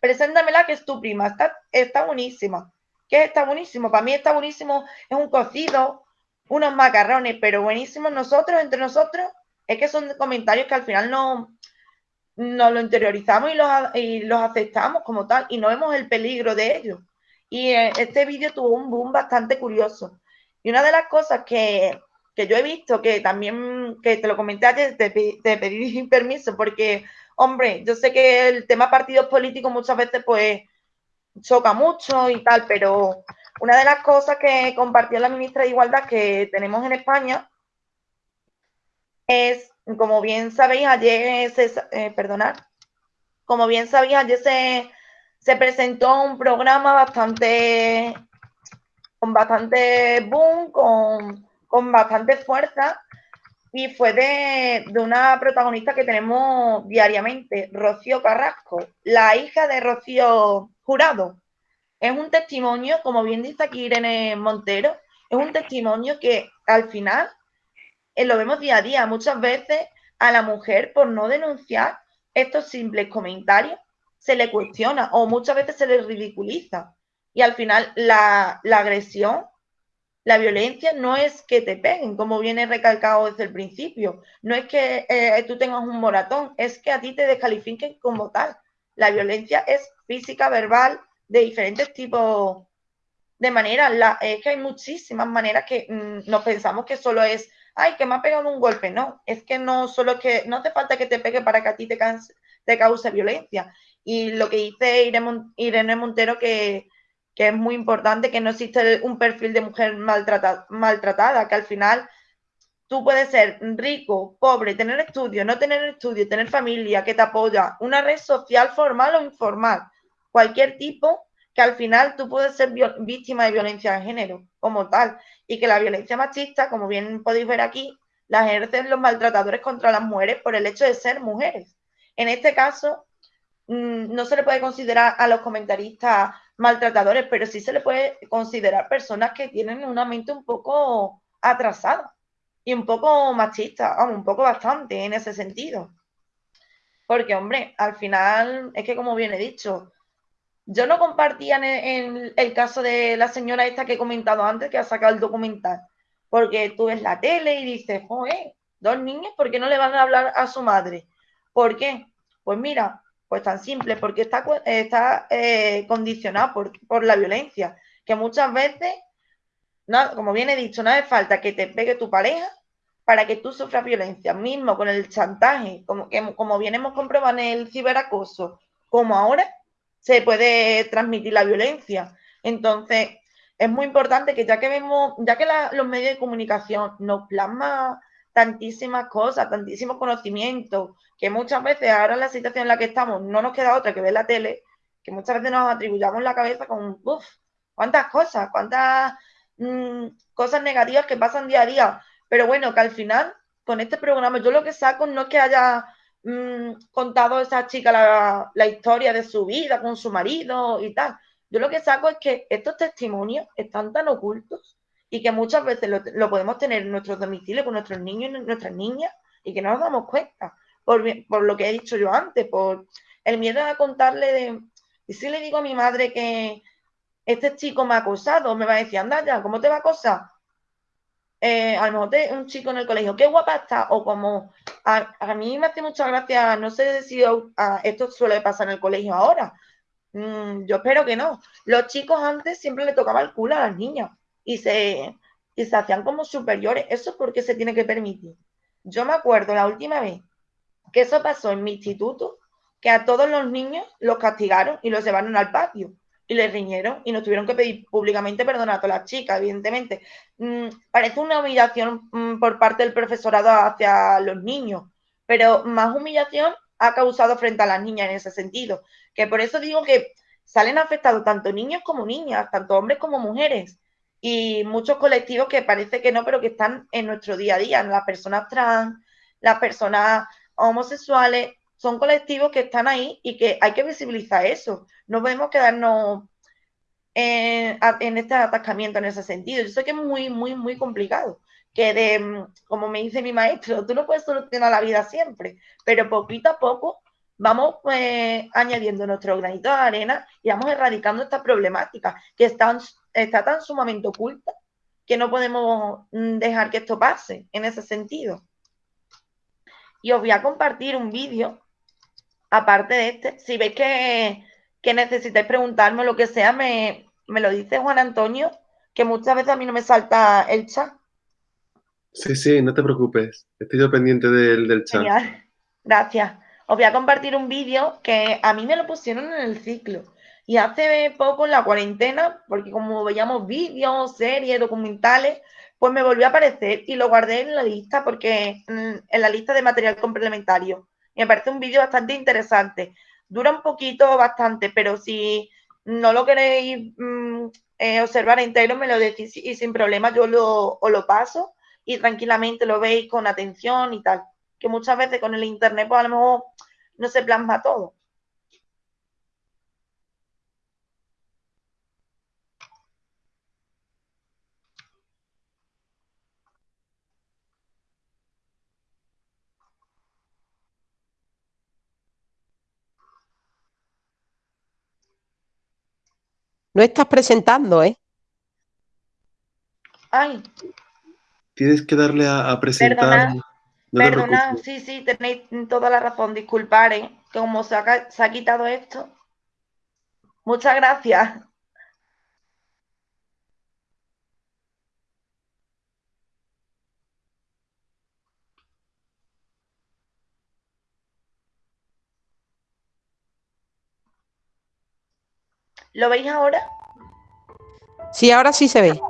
Preséntamela que es tu prima, está, está buenísima. ¿Qué está buenísimo? Para mí está buenísimo, es un cocido, unos macarrones, pero buenísimos nosotros, entre nosotros, es que son comentarios que al final no, nos lo interiorizamos y los, y los aceptamos como tal y no vemos el peligro de ello. Y eh, este vídeo tuvo un boom bastante curioso. Y una de las cosas que, que yo he visto, que también, que te lo comenté antes, te, te pedí permiso, porque, hombre, yo sé que el tema partidos políticos muchas veces pues choca mucho y tal, pero una de las cosas que compartió la ministra de Igualdad que tenemos en España es, como bien sabéis, ayer se, eh, perdonad, como bien sabéis, ayer se, se presentó un programa bastante con bastante boom, con, con bastante fuerza y fue de, de, una protagonista que tenemos diariamente, Rocío Carrasco, la hija de Rocío Jurado. Es un testimonio, como bien dice aquí Irene Montero, es un testimonio que al final eh, lo vemos día a día. Muchas veces a la mujer por no denunciar estos simples comentarios se le cuestiona o muchas veces se le ridiculiza. Y al final la, agresión, la violencia no es que te peguen, como viene recalcado desde el principio. No es que eh, tú tengas un moratón, es que a ti te descalifiquen como tal. La violencia es física, verbal, de diferentes tipos de maneras. Es que hay muchísimas maneras que mm, nos pensamos que solo es, ay, que me ha pegado un golpe. No, es que no solo es que no hace falta que te pegue para que a ti te, cause violencia. Y lo que dice Irene Montero, que, que es muy importante, que no existe un perfil de mujer maltratada, maltratada, que al final tú puedes ser rico, pobre, tener estudio, no tener estudio, tener familia que te apoya, una red social formal o informal cualquier tipo que al final tú puedes ser víctima de violencia de género como tal y que la violencia machista, como bien podéis ver aquí, la ejercen los maltratadores contra las mujeres por el hecho de ser mujeres. En este caso, mm, no se le puede considerar a los comentaristas maltratadores, pero sí se le puede considerar personas que tienen una mente un poco atrasada y un poco machista, un poco bastante en ese sentido. Porque, hombre, al final es que como bien he dicho, yo no compartía en, el caso de la señora esta que he comentado antes, que ha sacado el documental, porque tú ves la tele y dices, joder, dos niños, ¿por qué no le van a hablar a su madre? ¿Por qué? Pues mira, pues tan simple, porque está, está eh, condicionado por, por, la violencia, que muchas veces, no, como bien he dicho, no hace falta que te pegue tu pareja para que tú sufras violencia, mismo con el chantaje, como, como bien hemos comprobado en el ciberacoso, como ahora, se puede transmitir la violencia. Entonces, es muy importante que ya que vemos, ya que los medios de comunicación nos plasman tantísimas cosas, tantísimos conocimientos, que muchas veces ahora en la situación en la que estamos no nos queda otra que ver la tele, que muchas veces nos atribuyamos la cabeza con, uff, cuántas cosas, cuántas mmm, cosas negativas que pasan día a día. Pero bueno, que al final, con este programa, yo lo que saco no es que haya mmm, contado a esa chica la, la, historia de su vida con su marido y tal. Yo lo que saco es que estos testimonios están tan ocultos y que muchas veces lo, podemos tener en nuestros domicilios con nuestros niños y nuestras niñas y que no nos damos cuenta. Por, por, lo que he dicho yo antes, por el miedo a contarle de... Y si le digo a mi madre que este chico me ha acosado, me va a decir, anda ya, ¿cómo te va a acosar? Eh, a lo mejor un chico en el colegio, qué guapa está, o como a, mí me hace mucha gracia, no sé si esto suele pasar en el colegio ahora, mm, yo espero que no. Los chicos antes siempre le tocaba el culo a las niñas y se, y se hacían como superiores, eso es porque se tiene que permitir. Yo me acuerdo la última vez que eso pasó en mi instituto, que a todos los niños los castigaron y los llevaron al patio y les riñeron y nos tuvieron que pedir públicamente perdón a todas las chicas, evidentemente. Mm, parece una humillación mm, por parte del profesorado hacia los niños, pero más humillación ha causado frente a las niñas en ese sentido. Que por eso digo que salen afectados tanto niños como niñas, tanto hombres como mujeres. Y muchos colectivos que parece que no, pero que están en nuestro día a día, las personas trans, las personas homosexuales, son colectivos que están ahí y que hay que visibilizar eso. No podemos quedarnos en, este atascamiento en ese sentido. Yo sé que es muy, muy, muy complicado. Que de, como me dice mi maestro, tú no puedes solucionar la vida siempre, pero poquito a poco vamos pues, añadiendo nuestro granito de arena y vamos erradicando esta problemática que está, está tan sumamente oculta que no podemos mm, dejar que esto pase en ese sentido. Y os voy a compartir un vídeo aparte de este, si veis que, que necesitáis preguntarme lo que sea, me, me lo dice Juan Antonio, que muchas veces a mí no me salta el chat. Sí, sí, no te preocupes. Estoy yo pendiente del, del chat. Genial. Gracias. Os voy a compartir un vídeo que a mí me lo pusieron en el ciclo. Y hace poco en la cuarentena, porque como veíamos vídeos, series, documentales, pues me volvió a aparecer y lo guardé en la lista porque en la lista de material complementario. Me parece un vídeo bastante interesante. Dura un poquito, bastante, pero si no lo queréis mm, eh, observar entero, me lo decís y sin problema yo lo, os lo paso y tranquilamente lo veis con atención y tal. Que muchas veces con el internet, pues a lo mejor no se plasma todo. No estás presentando, ¿eh? Ay, Tienes que darle a, a presentar. Perdona, No perdona, sí, sí, tenéis toda la razón, disculpar, ¿eh? Que como se ha, ca- se ha quitado esto. Muchas gracias. ¿Lo veis ahora? Sí, ahora sí se ve.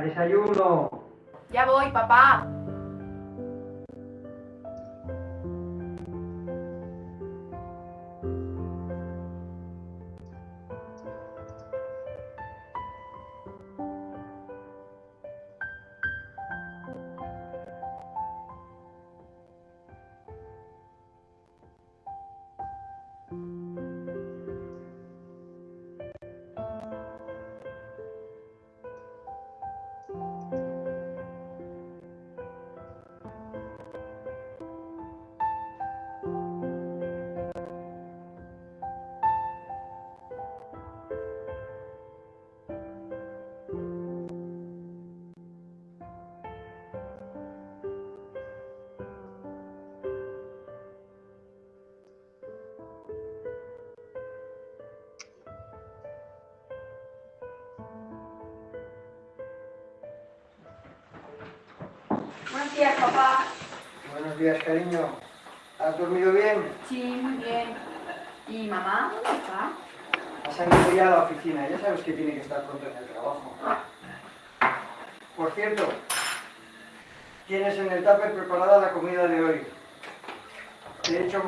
Desayuno. Ya voy, papá.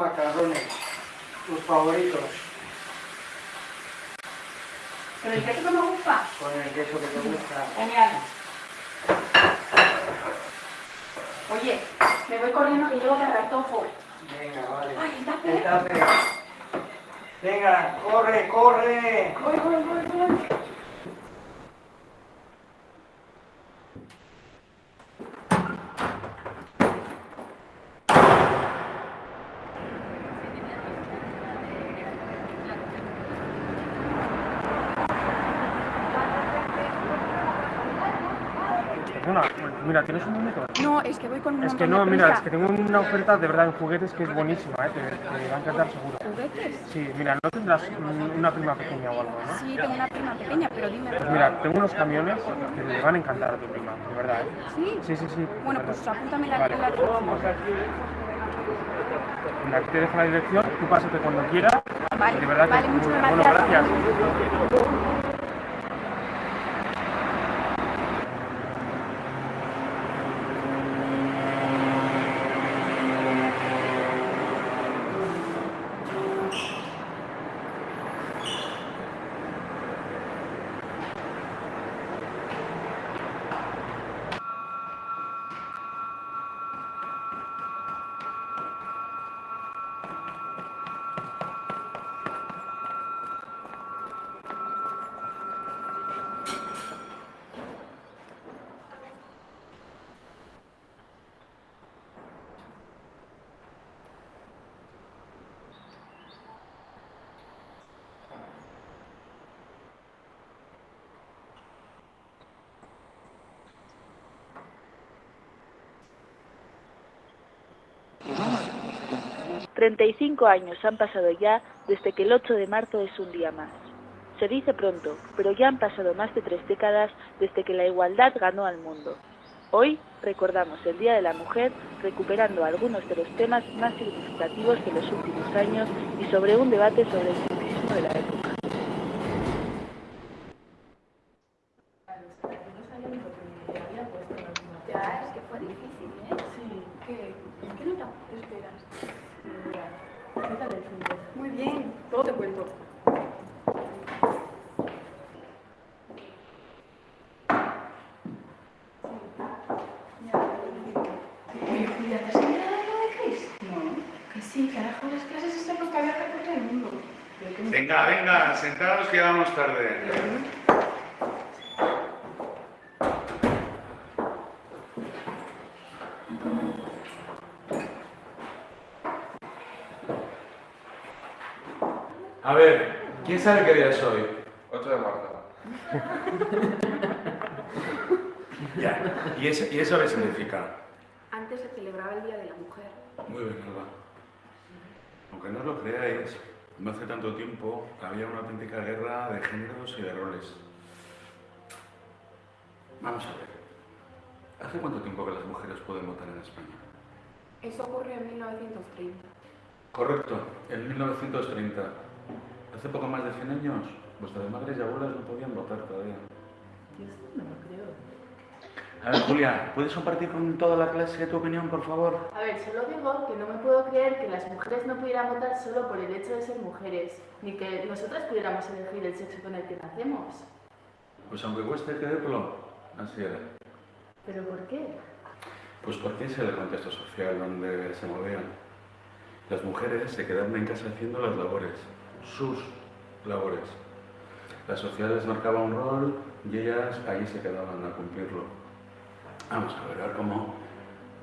Macarrones, tus favoritos, ¿Pero el queso que me gusta? con el queso que te gusta. Genial. Oye, me voy corriendo que llego de ratofo. Venga, vale. Ay, tupper. Venga, corre, corre. Voy, voy, voy, voy. Perdona, mira, ¿tienes un minuto? No, es que voy con un Es que no, mira, prisa. es que tengo una oferta de verdad en juguetes que es buenísima, ¿eh? te, te va a encantar seguro. ¿Juguetes? Sí, mira, no tendrás un- una prima pequeña o algo, ¿no? Sí, tengo una prima pequeña, pero dime. Pues mira, tengo unos camiones que le van a encantar a tu prima, de verdad, ¿eh? ¿Sí? Sí, sí, sí. Bueno, pues apúntame la, Vale. la. Mira, aquí te dejo la dirección, tú pásate cuando quieras Vale, De verdad vale, muchas bueno. Bueno, gracias. gracias. Treinta y cinco años han pasado ya desde que el 8 de marzo es un día más. Se dice pronto, pero ya han pasado más de tres décadas desde que la igualdad ganó al mundo. Hoy recordamos el Día de la Mujer recuperando algunos de los temas más significativos de los últimos años y sobre un debate sobre el sexismo de la época. Ya, es que fue difícil, ¿eh? Sí. ¿Qué, ¿Qué nota esperas? ¿Qué tal el fin Muy bien, todo te cuento. Oye, Julia, ¿te has enterado de lo de Chris? No. Que sí, que ahora con las clases está por viajar por todo el mundo. Pero que no- Venga, venga, sentados que vamos tarde. A ver, ¿quién sabe qué día es hoy? 8 de marzo. Ya, ¿y eso, y eso qué significa? Antes se celebraba el Día de la Mujer. Muy bien, Alba. Aunque no lo creáis, no hace tanto tiempo había una auténtica guerra de géneros y de roles. Vamos a ver. ¿Hace cuánto tiempo que las mujeres pueden votar en España? Eso ocurrió en 1930. Correcto, en 1930. Hace poco más de 100 años, vuestras madres y abuelas no podían votar todavía. no lo creo. A ver, Julia, ¿puedes compartir con toda la clase tu opinión, por favor? A ver, solo digo que no me puedo creer que las mujeres no pudieran votar solo por el hecho de ser mujeres, ni que nosotras pudiéramos elegir el sexo con el que nacemos. Pues aunque cueste creerlo, así era. ¿Pero por qué? Pues porque es el contexto social donde se movían. Las mujeres se quedaban en casa haciendo las labores, sus labores. La sociedad les marcaba un rol y ellas ahí se quedaban a cumplirlo. Vamos a ver, cómo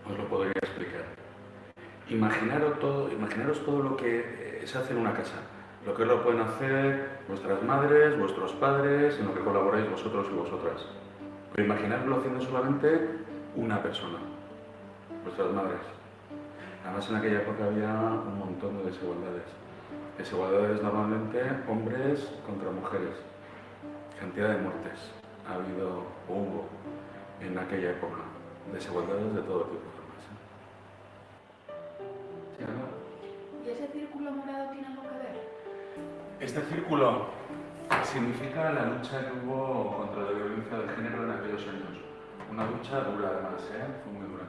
os lo podría explicar. Imaginaros todo, imaginaros todo lo que eh, se hace en una casa. Lo que lo pueden hacer vuestras madres, vuestros padres, en lo que colaboráis vosotros y vosotras. Pero imaginarlo haciendo solamente una persona, vuestras madres. Además en aquella época había un montón de desigualdades. Desigualdades normalmente hombres contra mujeres. Cantidad de muertes ha habido o hubo en aquella época. Desigualdades de todo tipo. ¿eh? ¿Sí, Ana? ¿Y ese círculo morado tiene algo que ver? Este círculo significa la lucha que hubo contra la violencia de género en aquellos años. Una lucha dura además, ¿eh? Fue muy dura.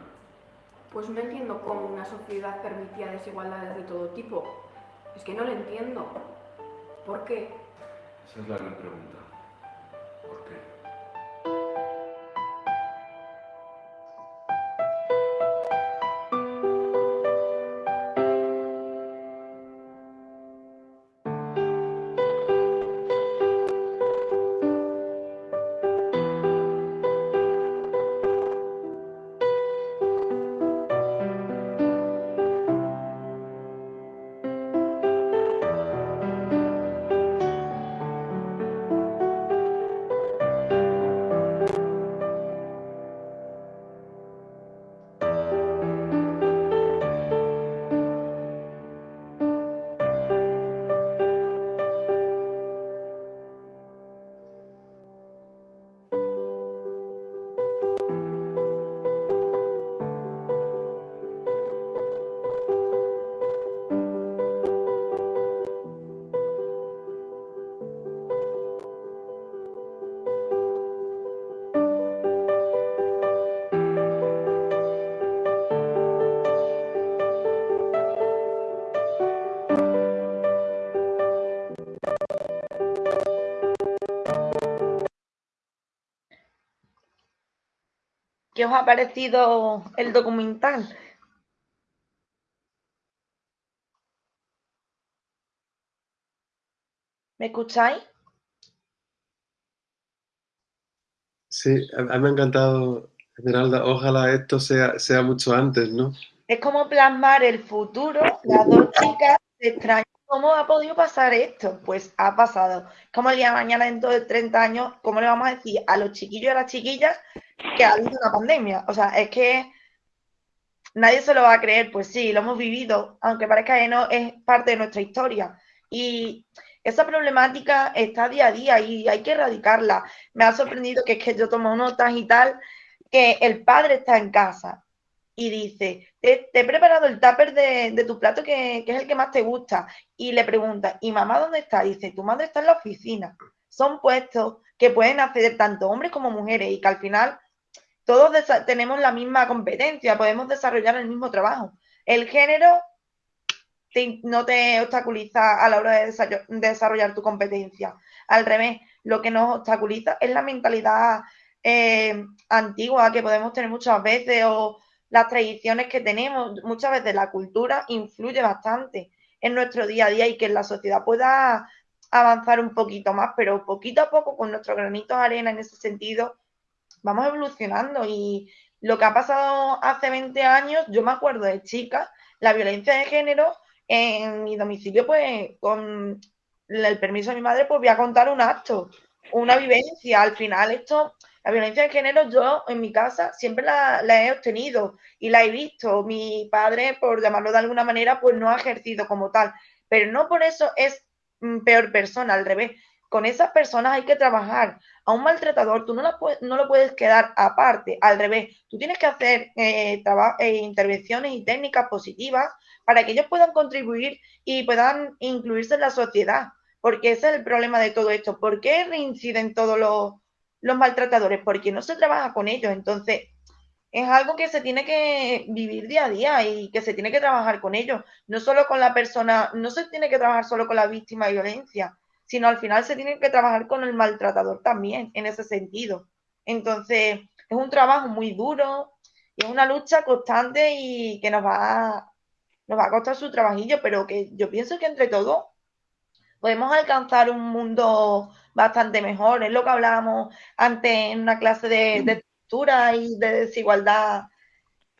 Pues no entiendo cómo una sociedad permitía desigualdades de todo tipo. Es que no lo entiendo. ¿Por qué? Esa es la gran pregunta. ¿Qué os ha parecido el documental? ¿Me escucháis? Sí, a, mí me ha encantado, Esmeralda. Ojalá esto sea, sea mucho antes, ¿no? Es como plasmar el futuro. Las dos chicas se extrañan cómo ha podido pasar esto. Pues ha pasado. Como el día de mañana, dentro de 30 años, ¿cómo le vamos a decir a los chiquillos y a las chiquillas que ha habido una pandemia? O sea, es que nadie se lo va a creer. Pues sí, lo hemos vivido, aunque parezca que no, es parte de nuestra historia. Y esa problemática está día a día y hay que erradicarla. Me ha sorprendido que es que yo tomo notas y tal, que el padre está en casa y dice, te, te he preparado el tupper de, de tu plato que, que, es el que más te gusta. Y le pregunta, ¿y mamá dónde está? Dice, tu madre está en la oficina. Son puestos que pueden acceder tanto hombres como mujeres y que al final todos tenemos la misma competencia, podemos desarrollar el mismo trabajo. El género no te obstaculiza a la hora de desarrollar tu competencia. Al revés, lo que nos obstaculiza es la mentalidad eh, antigua que podemos tener muchas veces o las tradiciones que tenemos. Muchas veces la cultura influye bastante en nuestro día a día y que la sociedad pueda avanzar un poquito más, pero poquito a poco con nuestros granitos de arena en ese sentido vamos evolucionando y lo que ha pasado hace 20 años, yo me acuerdo de chicas, la violencia de género en mi domicilio, pues con el permiso de mi madre, pues voy a contar un acto, una vivencia. Al final, esto, la violencia de género, yo en mi casa siempre la, la, he obtenido y la he visto. Mi padre, por llamarlo de alguna manera, pues no ha ejercido como tal. Pero no por eso es peor persona, al revés. Con esas personas hay que trabajar. A un maltratador tú no, la no lo puedes quedar aparte, al revés. Tú tienes que hacer eh, eh, intervenciones y técnicas positivas para que ellos puedan contribuir y puedan incluirse en la sociedad. Porque ese es el problema de todo esto. ¿Por qué reinciden todos los, los maltratadores? Porque no se trabaja con ellos. Entonces, es algo que se tiene que vivir día a día y que se tiene que trabajar con ellos. No solo con la persona, no se tiene que trabajar solo con la víctima de violencia, sino al final se tiene que trabajar con el maltratador también, en ese sentido. Entonces, es un trabajo muy duro y es una lucha constante y que nos va nos va a costar su trabajillo, pero que yo pienso que entre todos podemos alcanzar un mundo bastante mejor. Es lo que hablábamos antes en una clase de, de estructura y de desigualdad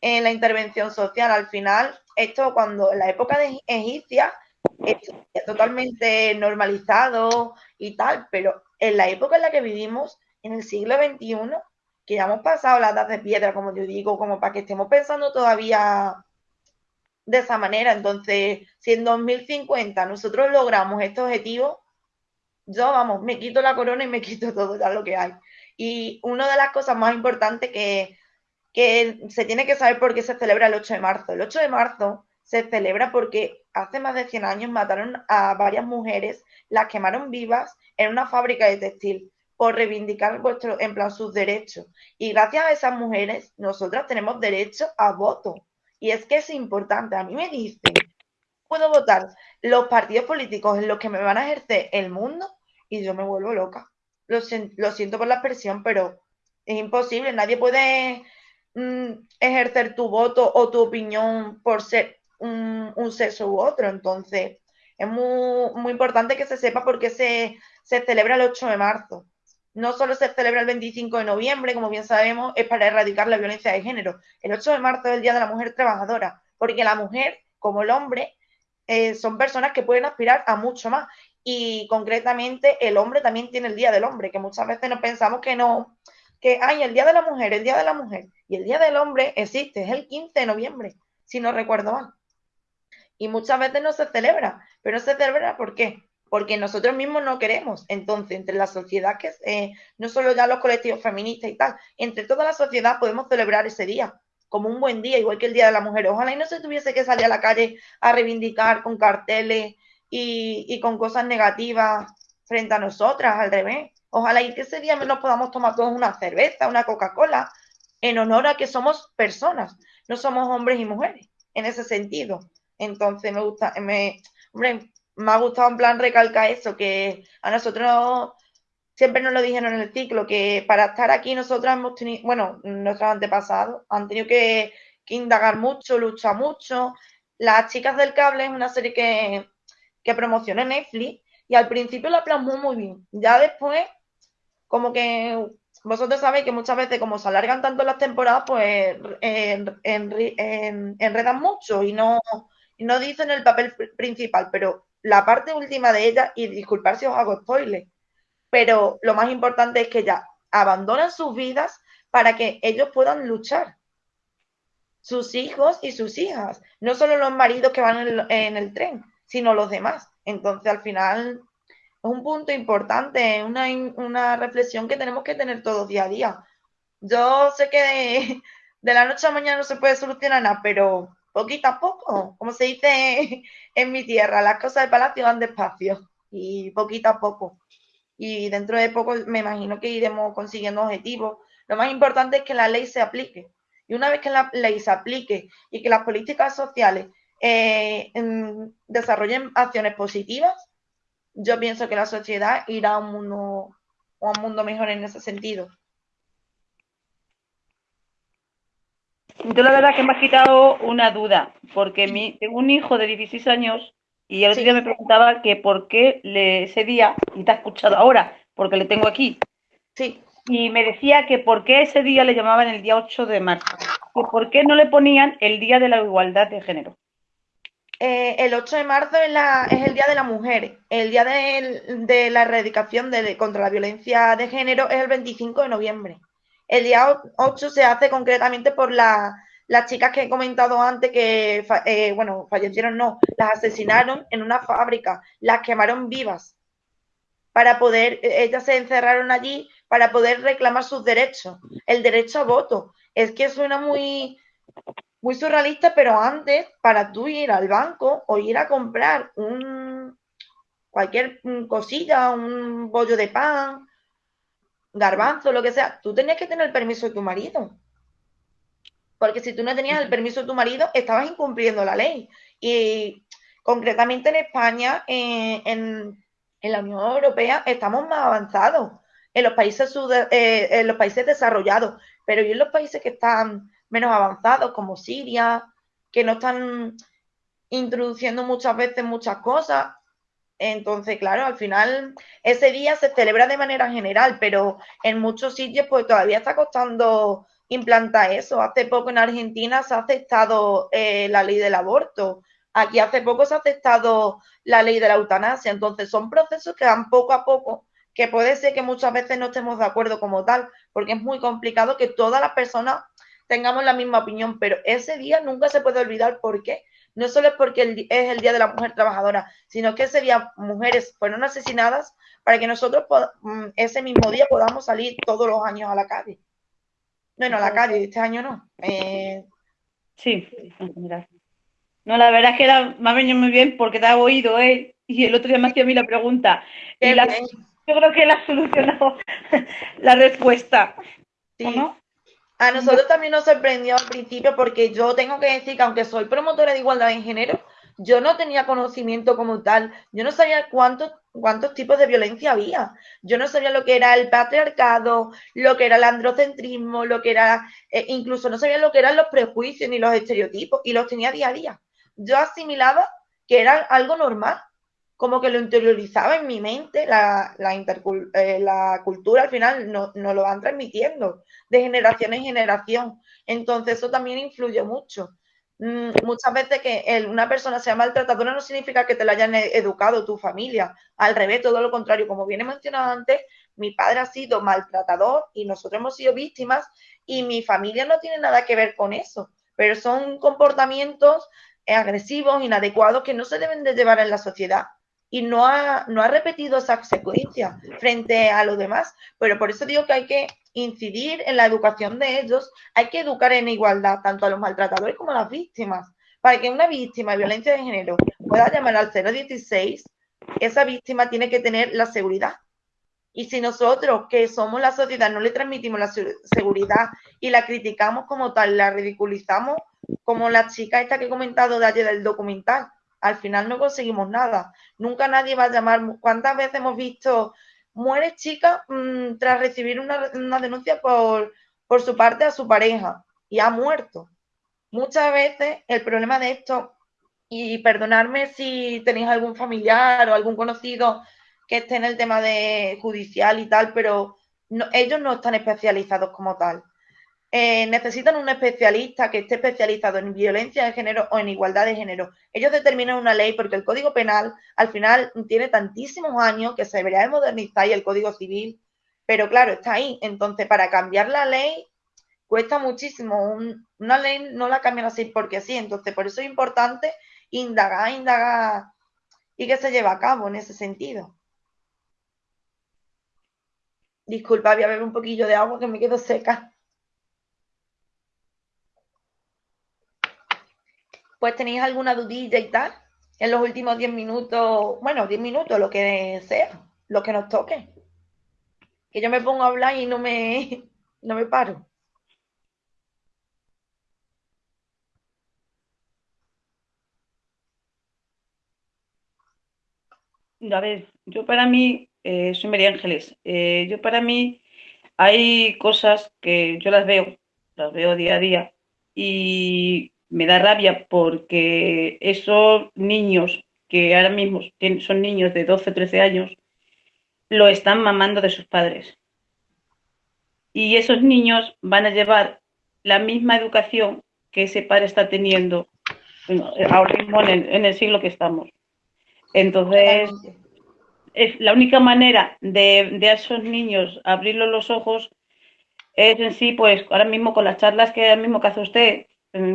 en la intervención social. Al final, esto cuando en la época de egipcia es totalmente normalizado y tal, pero en la época en la que vivimos, en el siglo XXI, que ya hemos pasado la edad de piedra, como yo digo, como para que estemos pensando todavía de esa manera. Entonces, si en 2050 nosotros logramos este objetivo, yo, vamos, me quito la corona y me quito todo lo que hay. Y una de las cosas más importantes que, que se tiene que saber por qué se celebra el 8 de marzo. El 8 de marzo se celebra porque hace más de 100 años mataron a varias mujeres, las quemaron vivas en una fábrica de textil por reivindicar vuestro, en plan, sus derechos. Y gracias a esas mujeres, nosotras tenemos derecho a voto. Y es que es importante. A mí me dicen, puedo votar los partidos políticos en los que me van a ejercer el mundo y yo me vuelvo loca. Lo, siento por la expresión, pero es imposible. Nadie puede mm, ejercer tu voto o tu opinión por ser un, un sexo u otro. Entonces, es muy, muy importante que se sepa por qué se, se celebra el 8 de marzo no solo se celebra el 25 de noviembre, como bien sabemos, es para erradicar la violencia de género. El 8 de marzo es el Día de la Mujer Trabajadora, porque la mujer, como el hombre, eh, son personas que pueden aspirar a mucho más. Y concretamente el hombre también tiene el Día del Hombre, que muchas veces nos pensamos que no, que hay el Día de la Mujer, el Día de la Mujer. Y el Día del Hombre existe, es el 15 de noviembre, si no recuerdo mal. Y muchas veces no se celebra, pero se celebra ¿por qué? porque nosotros mismos no queremos. Entonces, entre la sociedad, que eh, no solo ya los colectivos feministas y tal, entre toda la sociedad podemos celebrar ese día como un buen día, igual que el Día de la Mujer. Ojalá y no se tuviese que salir a la calle a reivindicar con carteles y, y con cosas negativas frente a nosotras, al revés. Ojalá y que ese día nos podamos tomar todos una cerveza, una Coca-Cola, en honor a que somos personas, no somos hombres y mujeres, en ese sentido. Entonces, me gusta, me, hombre, me ha gustado en plan recalcar eso, que a nosotros siempre nos lo dijeron en el ciclo, que para estar aquí nosotros hemos tenido, bueno, nuestros antepasados han tenido que, indagar mucho, luchar mucho. Las chicas del cable es una serie que, que promociona Netflix y al principio la plasmó muy bien. Ya después, como que vosotros sabéis que muchas veces como se alargan tanto las temporadas, pues enredan mucho y no, no dicen el papel principal, pero la parte última de ella, y disculpar si os hago spoiler, pero lo más importante es que ya abandonan sus vidas para que ellos puedan luchar. Sus hijos y sus hijas, no solo los maridos que van en el, tren, sino los demás. Entonces, al final, es un punto importante, una, una reflexión que tenemos que tener todos día a día. Yo sé que de, de la noche a la mañana no se puede solucionar nada, pero poquito a poco, como se dice en mi tierra, las cosas de palacio van despacio y poquito a poco. Y dentro de poco me imagino que iremos consiguiendo objetivos. Lo más importante es que la ley se aplique. Y una vez que la ley se aplique y que las políticas sociales eh, desarrollen acciones positivas, yo pienso que la sociedad irá a un mundo, a un mundo mejor en ese sentido. Yo la verdad que me ha quitado una duda, porque mi, tengo un hijo de 16 años y el otro día me preguntaba que por qué le, ese día, y te ha escuchado ahora, porque le tengo aquí. Sí. Y me decía que por qué ese día le llamaban el día 8 de marzo, que por qué no le ponían el día de la igualdad de género. Eh, el 8 de marzo es, la, es, el Día de la Mujer. El Día de, de la Erradicación de, contra la Violencia de Género es el 25 de noviembre. El día 8 se hace concretamente por las chicas que he comentado antes que, eh, bueno, fallecieron, no, las asesinaron en una fábrica, las quemaron vivas para poder, e, ellas se encerraron allí para poder reclamar sus derechos, el derecho a voto. Es que suena muy, muy surrealista, pero antes, para tú ir al banco o ir a comprar un cualquier cosilla, un bollo de pan, garbanzo, lo que sea, tú tenías que tener el permiso de tu marido. Porque si tú no tenías el permiso de tu marido, estabas incumpliendo la ley. Y concretamente en España, eh, en, la Unión Europea, estamos más avanzados. En los países eh, en los países desarrollados, pero y en los países que están menos avanzados, como Siria, que no están introduciendo muchas veces muchas cosas, entonces, claro, al final ese día se celebra de manera general, pero en muchos sitios pues todavía está costando implantar eso. Hace poco en Argentina se ha aceptado eh, la ley del aborto. Aquí hace poco se ha aceptado la ley de la eutanasia. Entonces, son procesos que van poco a poco, que puede ser que muchas veces no estemos de acuerdo como tal, porque es muy complicado que todas las personas tengamos la misma opinión, pero ese día nunca se puede olvidar por qué no solo es porque es el Día de la Mujer Trabajadora, sino que ese día mujeres fueron asesinadas para que nosotros mm, ese mismo día podamos salir todos los años a la calle. Bueno, a la calle, este año no. Eh, sí, No, la verdad es que era, me ha venido muy bien porque te ha oído, ¿eh? Y el otro día me hacía a mí la pregunta. Y yo creo que la ha solucionado la respuesta. Sí. A nosotros también nos sorprendió al principio porque yo tengo que decir que aunque soy promotora de igualdad en género, yo no tenía conocimiento como tal. Yo no sabía cuántos, cuántos tipos de violencia había. Yo no sabía lo que era el patriarcado, lo que era el androcentrismo, lo que era, eh, incluso no sabía lo que eran los prejuicios ni los estereotipos y los tenía día a día. Yo asimilaba que era algo normal como que lo interiorizaba en mi mente, la, la, eh, la cultura al final nos no lo van transmitiendo de generación en generación. Entonces eso también influye mucho. Mm, muchas veces que una persona sea maltratadora no significa que te la hayan e-, educado tu familia. Al revés, todo lo contrario. Como viene mencionado antes, mi padre ha sido maltratador y nosotros hemos sido víctimas y mi familia no tiene nada que ver con eso. Pero son comportamientos agresivos, inadecuados que no se deben de llevar en la sociedad y no ha, no ha repetido esa secuencia frente a los demás. Pero por eso digo que hay que incidir en la educación de ellos, hay que educar en igualdad tanto a los maltratadores como a las víctimas. Para que una víctima de violencia de género pueda llamar al 016, esa víctima tiene que tener la seguridad. Y si nosotros, que somos la sociedad, no le transmitimos la seguridad y la criticamos como tal, la ridiculizamos, como la chica esta que he comentado de ayer del documental, al final no conseguimos nada. Nunca nadie va a llamar. ¿Cuántas veces hemos visto muere chica mm, tras recibir una, una denuncia por, por su parte a su pareja y ha muerto. Muchas veces el problema de esto, y perdonadme si tenéis algún familiar o algún conocido que esté en el tema de judicial y tal, pero ellos no están especializados como tal. Eh, necesitan un especialista que esté especializado en violencia de género o en igualdad de género. Ellos determinan una ley porque el Código Penal al final tiene tantísimos años que se debería de modernizar y el Código Civil, pero claro, está ahí. Entonces, para cambiar la ley cuesta muchísimo. una ley no la cambian así porque sí. Entonces, por eso es importante indagar, indagar y que se lleve a cabo en ese sentido. Disculpa, voy a beber un poquillo de agua que me quedo seca. Pues tenéis alguna dudilla y tal en los últimos 10 minutos, bueno, 10 minutos, lo que sea, lo que nos toque. Que yo me pongo a hablar y no me, no me paro. A ver, yo para mí, eh, soy María Ángeles, eh, yo para mí hay cosas que yo las veo, las veo día a día y me da rabia porque esos niños que ahora mismo son niños de 12 o 13 años, lo están mamando de sus padres. Y esos niños van a llevar la misma educación que ese padre está teniendo ahora mismo en el siglo que estamos. Entonces, es la única manera de, a esos niños abrirlos los ojos es en sí, pues ahora mismo con las charlas que ahora mismo que hace usted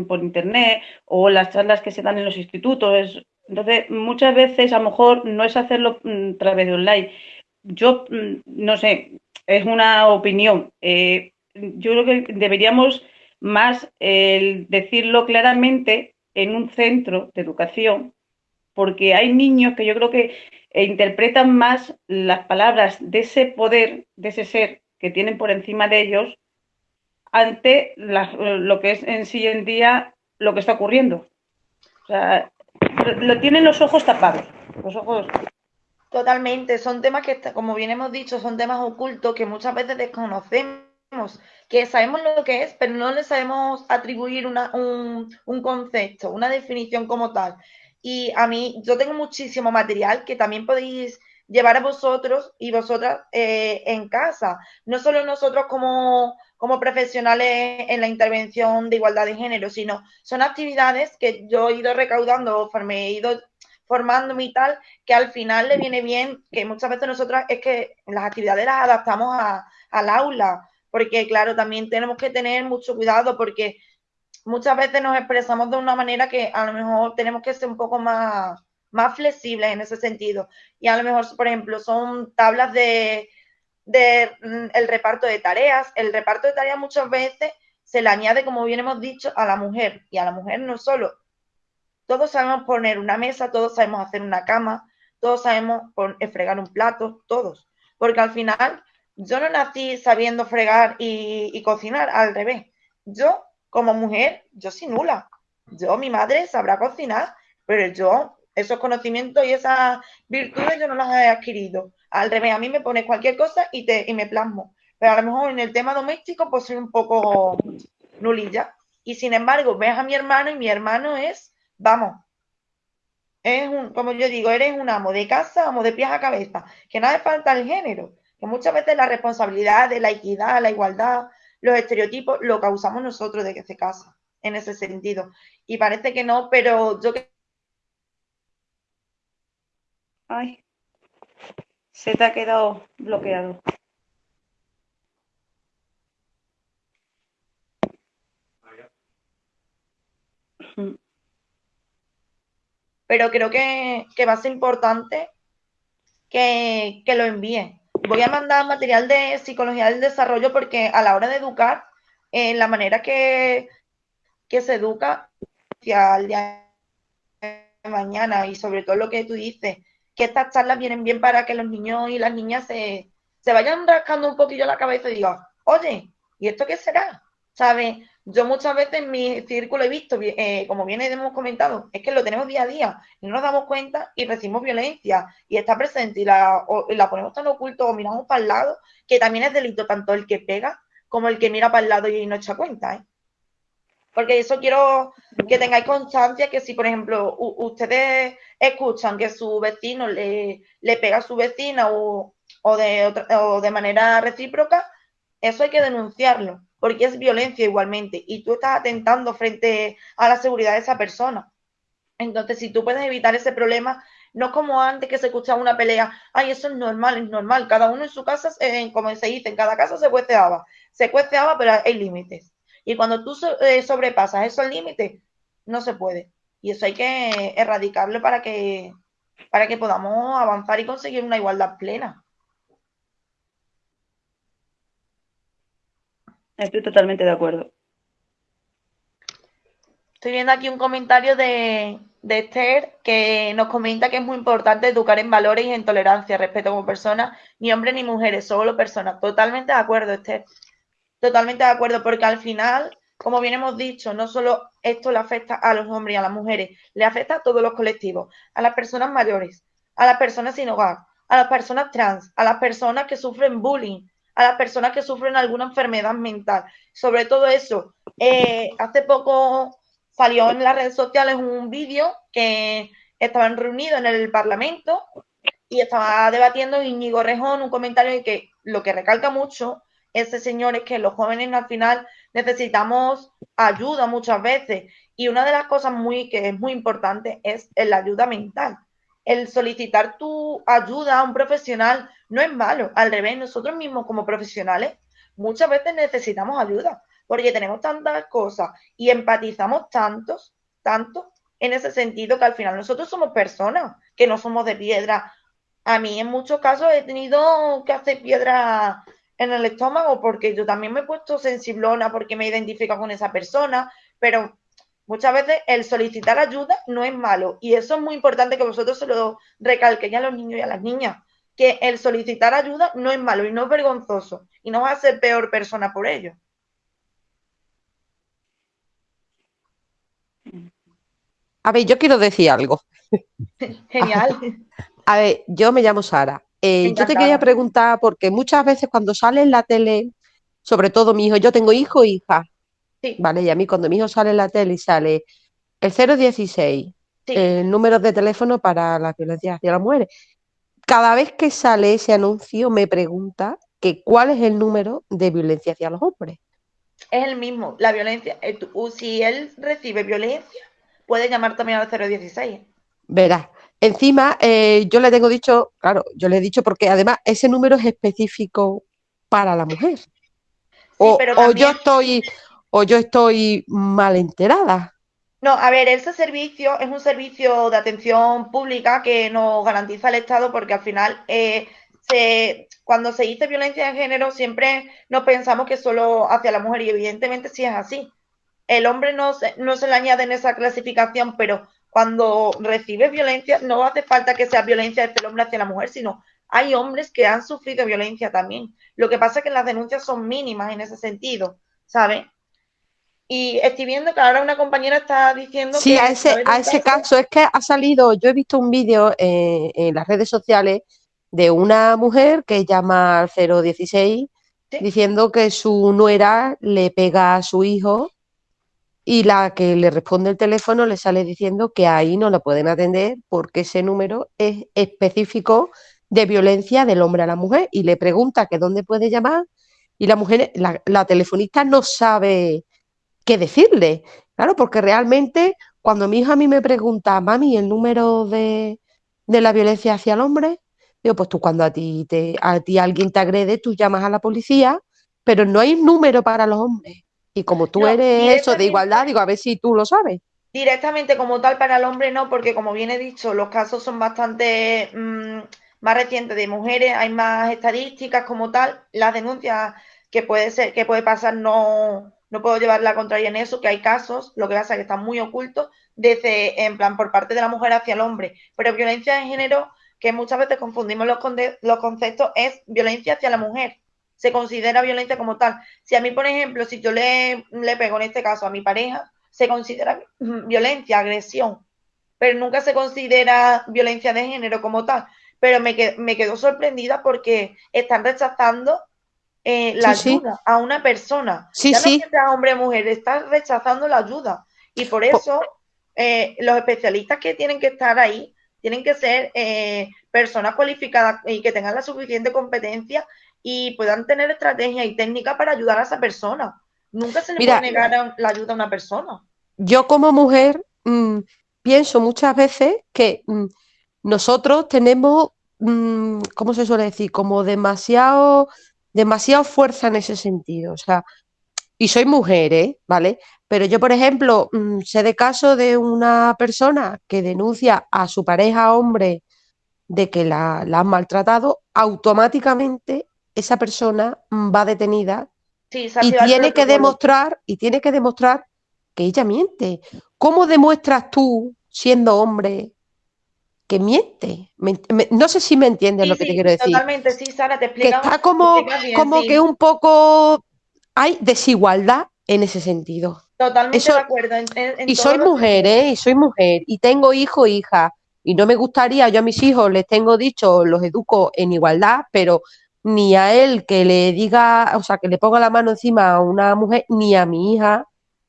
por internet o las charlas que se dan en los institutos. entonces, muchas veces a lo mejor no es hacerlo mm, a través de online. Yo, mm, no sé, es una opinión. Eh, yo creo que deberíamos más decirlo claramente en un centro de educación porque hay niños que yo creo que eh, interpretan más las palabras de ese poder, de ese ser que tienen por encima de ellos, ante lo que es en sí en día lo que está ocurriendo. O sea, lo tienen los ojos tapados, los ojos. Totalmente, son temas que, como bien hemos dicho, son temas ocultos que muchas veces desconocemos, que sabemos lo que es, pero no le sabemos atribuir un, un concepto, una definición como tal. Y a mí, yo tengo muchísimo material que también podéis llevar a vosotros y vosotras eh, en casa. No solo nosotros como, como profesionales en la intervención de igualdad de género, sino son actividades que yo he ido recaudando, me he ido formándome y tal, que al final le viene bien, que muchas veces nosotras es que las actividades las adaptamos a, al aula, porque claro, también tenemos que tener mucho cuidado porque muchas veces nos expresamos de una manera que a lo mejor tenemos que ser un poco más, más flexibles en ese sentido. Y a lo mejor, por ejemplo, son tablas de, de mm, el reparto de tareas. El reparto de tareas muchas veces se le añade, como bien hemos dicho, a la mujer. Y a la mujer no solo. Todos sabemos poner una mesa, todos sabemos hacer una cama, todos sabemos fregar un plato, todos. Porque al final yo no nací sabiendo fregar y, y cocinar, al revés. Yo como mujer, yo soy nula. Yo, mi madre sabrá cocinar, pero yo, esos conocimientos y esas virtudes yo no las he adquirido. Al revés, a mí me pone cualquier cosa y, te, y me plasmo. Pero a lo mejor en el tema doméstico, pues soy un poco nulilla. Y sin embargo, ves a mi hermano y mi hermano es, vamos, es un, como yo digo, eres un amo de casa, amo de pies a cabeza, que nada falta el género, que muchas veces la responsabilidad de la equidad, la igualdad, los estereotipos lo causamos nosotros de que se casa, en ese sentido. Y parece que no, pero yo que... Ay, se te ha quedado bloqueado. Pero creo que, que va a ser importante que, que lo envíen voy a mandar material de psicología del desarrollo porque a la hora de educar, en la manera que, que se educa hacia el día de mañana y sobre todo lo que tú dices, que estas charlas vienen bien para que los niños y las niñas se, se vayan rascando un poquillo la cabeza y digan, oye, ¿y esto qué será? ¿sabes? Yo muchas veces en mi círculo he visto, eh, como bien hemos comentado, es que lo tenemos día a día y no nos damos cuenta y recibimos violencia y está presente y la, la ponemos tan oculto o miramos para el lado que también es delito tanto el que pega como el que mira para el lado y no echa cuenta. ¿eh? Porque eso quiero que tengáis constancia que si, por ejemplo, ustedes escuchan que su vecino le, le pega a su vecina o, de o de manera recíproca, eso hay que denunciarlo, porque es violencia igualmente y tú estás atentando frente a la seguridad de esa persona. Entonces, si tú puedes evitar ese problema, no como antes que se escuchaba una pelea, ay, eso es normal, es normal, cada uno en su casa, eh, como se dice, en cada casa se cueceaba, se cueceaba, pero hay límites. Y cuando tú eh, sobrepasas esos límites, no se puede. Y eso hay que erradicarlo para que, para que podamos avanzar y conseguir una igualdad plena. Estoy totalmente de acuerdo. Estoy viendo aquí un comentario de, de Esther que nos comenta que es muy importante educar en valores y en tolerancia, respeto como personas, ni hombres ni mujeres, solo personas. Totalmente de acuerdo, Esther. Totalmente de acuerdo, porque al final, como bien hemos dicho, no solo esto le afecta a los hombres y a las mujeres, le afecta a todos los colectivos, a las personas mayores, a las personas sin hogar, a las personas trans, a las personas que sufren bullying, a las personas que sufren alguna enfermedad mental. Sobre todo eso, eh, hace poco salió en las redes sociales un vídeo que estaban reunidos en el Parlamento y estaba debatiendo Íñigo Rejón un comentario de que lo que recalca mucho ese señor es que los jóvenes al final necesitamos ayuda muchas veces y una de las cosas muy que es muy importante es la ayuda mental. El solicitar tu ayuda a un profesional no es malo, al revés, nosotros mismos como profesionales muchas veces necesitamos ayuda porque tenemos tantas cosas y empatizamos tantos, tanto en ese sentido que al final nosotros somos personas que no somos de piedra. A mí en muchos casos he tenido que hacer piedra en el estómago porque yo también me he puesto sensiblona porque me identifico con esa persona, pero muchas veces el solicitar ayuda no es malo y eso es muy importante que vosotros se lo recalquéis a los niños y a las niñas, que el solicitar ayuda no es malo y no es vergonzoso y no va a ser peor persona por ello. A ver, yo quiero decir algo. Genial. A ver, yo me llamo Sara. Eh, yo te quería preguntar, porque muchas veces cuando sale en la tele, sobre todo mi hijo, yo tengo hijo e hija, ¿vale? Y a mí cuando mi hijo sale en la tele y sale el 016, el número de teléfono para la violencia hacia las mujeres, cada vez que sale ese anuncio me pregunta que cuál es el número de violencia hacia los hombres. Es el mismo, la violencia, eh, si él recibe violencia, puede llamar también al 016. Verás, Encima, eh, yo le tengo dicho, claro, yo le he dicho porque además ese número es específico para la mujer. o, yo estoy, o yo estoy mal enterada. No, a ver, ese servicio es un servicio de atención pública que nos garantiza el Estado porque al final eh, se, cuando se dice violencia de género siempre nos pensamos que solo hacia la mujer y evidentemente sí es así. El hombre no se, no se le añade en esa clasificación, pero cuando recibes violencia, no hace falta que sea violencia del hombre hacia la mujer, sino hay hombres que han sufrido violencia también. Lo que pasa es que las denuncias son mínimas en ese sentido, ¿sabes? Y estoy viendo que ahora una compañera está diciendo sí, que... a ese, a ese caso es que ha salido, yo he visto un vídeo en las redes sociales de una mujer que llama al 016 diciendo que su nuera le pega a su hijo y la que le responde el teléfono le sale diciendo que ahí no la pueden atender porque ese número es específico de violencia del hombre a la mujer y le pregunta que dónde puede llamar y la mujer, la, telefonista no sabe qué decirle, claro, porque realmente cuando mi hija a mí me pregunta, mami, el número de, de la violencia hacia el hombre, digo, pues tú cuando a ti, te, a ti alguien te agrede, tú llamas a la policía, pero no hay número para los hombres. Y como tú eres eso de igualdad, digo, a ver si tú lo sabes. Directamente como tal para el hombre no, porque como bien he dicho, los casos son bastante mm, más recientes de mujeres, hay más estadísticas como tal, las denuncias que puede ser, que puede pasar no, no puedo llevar la contraria en eso, que hay casos, lo que pasa es que están muy ocultos, desde, en plan, por parte de la mujer hacia el hombre. Pero violencia de género, que muchas veces confundimos los, los conceptos, es violencia hacia la mujer se considera violencia como tal. Si a mí, por ejemplo, si yo le, le pego en este caso a mi pareja, se considera violencia, agresión, pero nunca se considera violencia de género como tal. Pero me, me quedo sorprendida porque están rechazando eh, la ayuda a una persona. Sí, ya sí. no sea hombre o mujer, están rechazando la ayuda. Y por eso eh, los especialistas que tienen que estar ahí tienen que ser eh, personas cualificadas y que tengan la suficiente competencia y puedan tener estrategia y técnica para ayudar a esa persona. Nunca se le Mira, puede negar la ayuda a una persona. Yo como mujer mmm, pienso muchas veces que mmm, nosotros tenemos, mmm, ¿cómo se suele decir? Como demasiado, demasiado fuerza en ese sentido. O sea, y soy mujer, ¿eh? ¿Vale? Pero yo, por ejemplo, sé de caso de una persona que denuncia a su pareja hombre de que la, la han maltratado, automáticamente esa persona va detenida Sí, y tiene que demostrar, y tiene que demostrar que ella miente. ¿Cómo demuestras tú, siendo hombre, que miente? Me- me- no sé si me entiendes Sí, lo que te quiero decir. totalmente, sí, Sara, te Que explica, está como, bien, como sí. que un poco hay desigualdad en ese sentido. Totalmente Eso- de acuerdo. En, en- en Y soy mujer. ¿eh? Y soy mujer. Y tengo hijo e hija. Y no me gustaría, yo a mis hijos les tengo dicho, los educo en igualdad, pero ni a él que le diga, o sea, que le ponga la mano encima a una mujer, ni a mi hija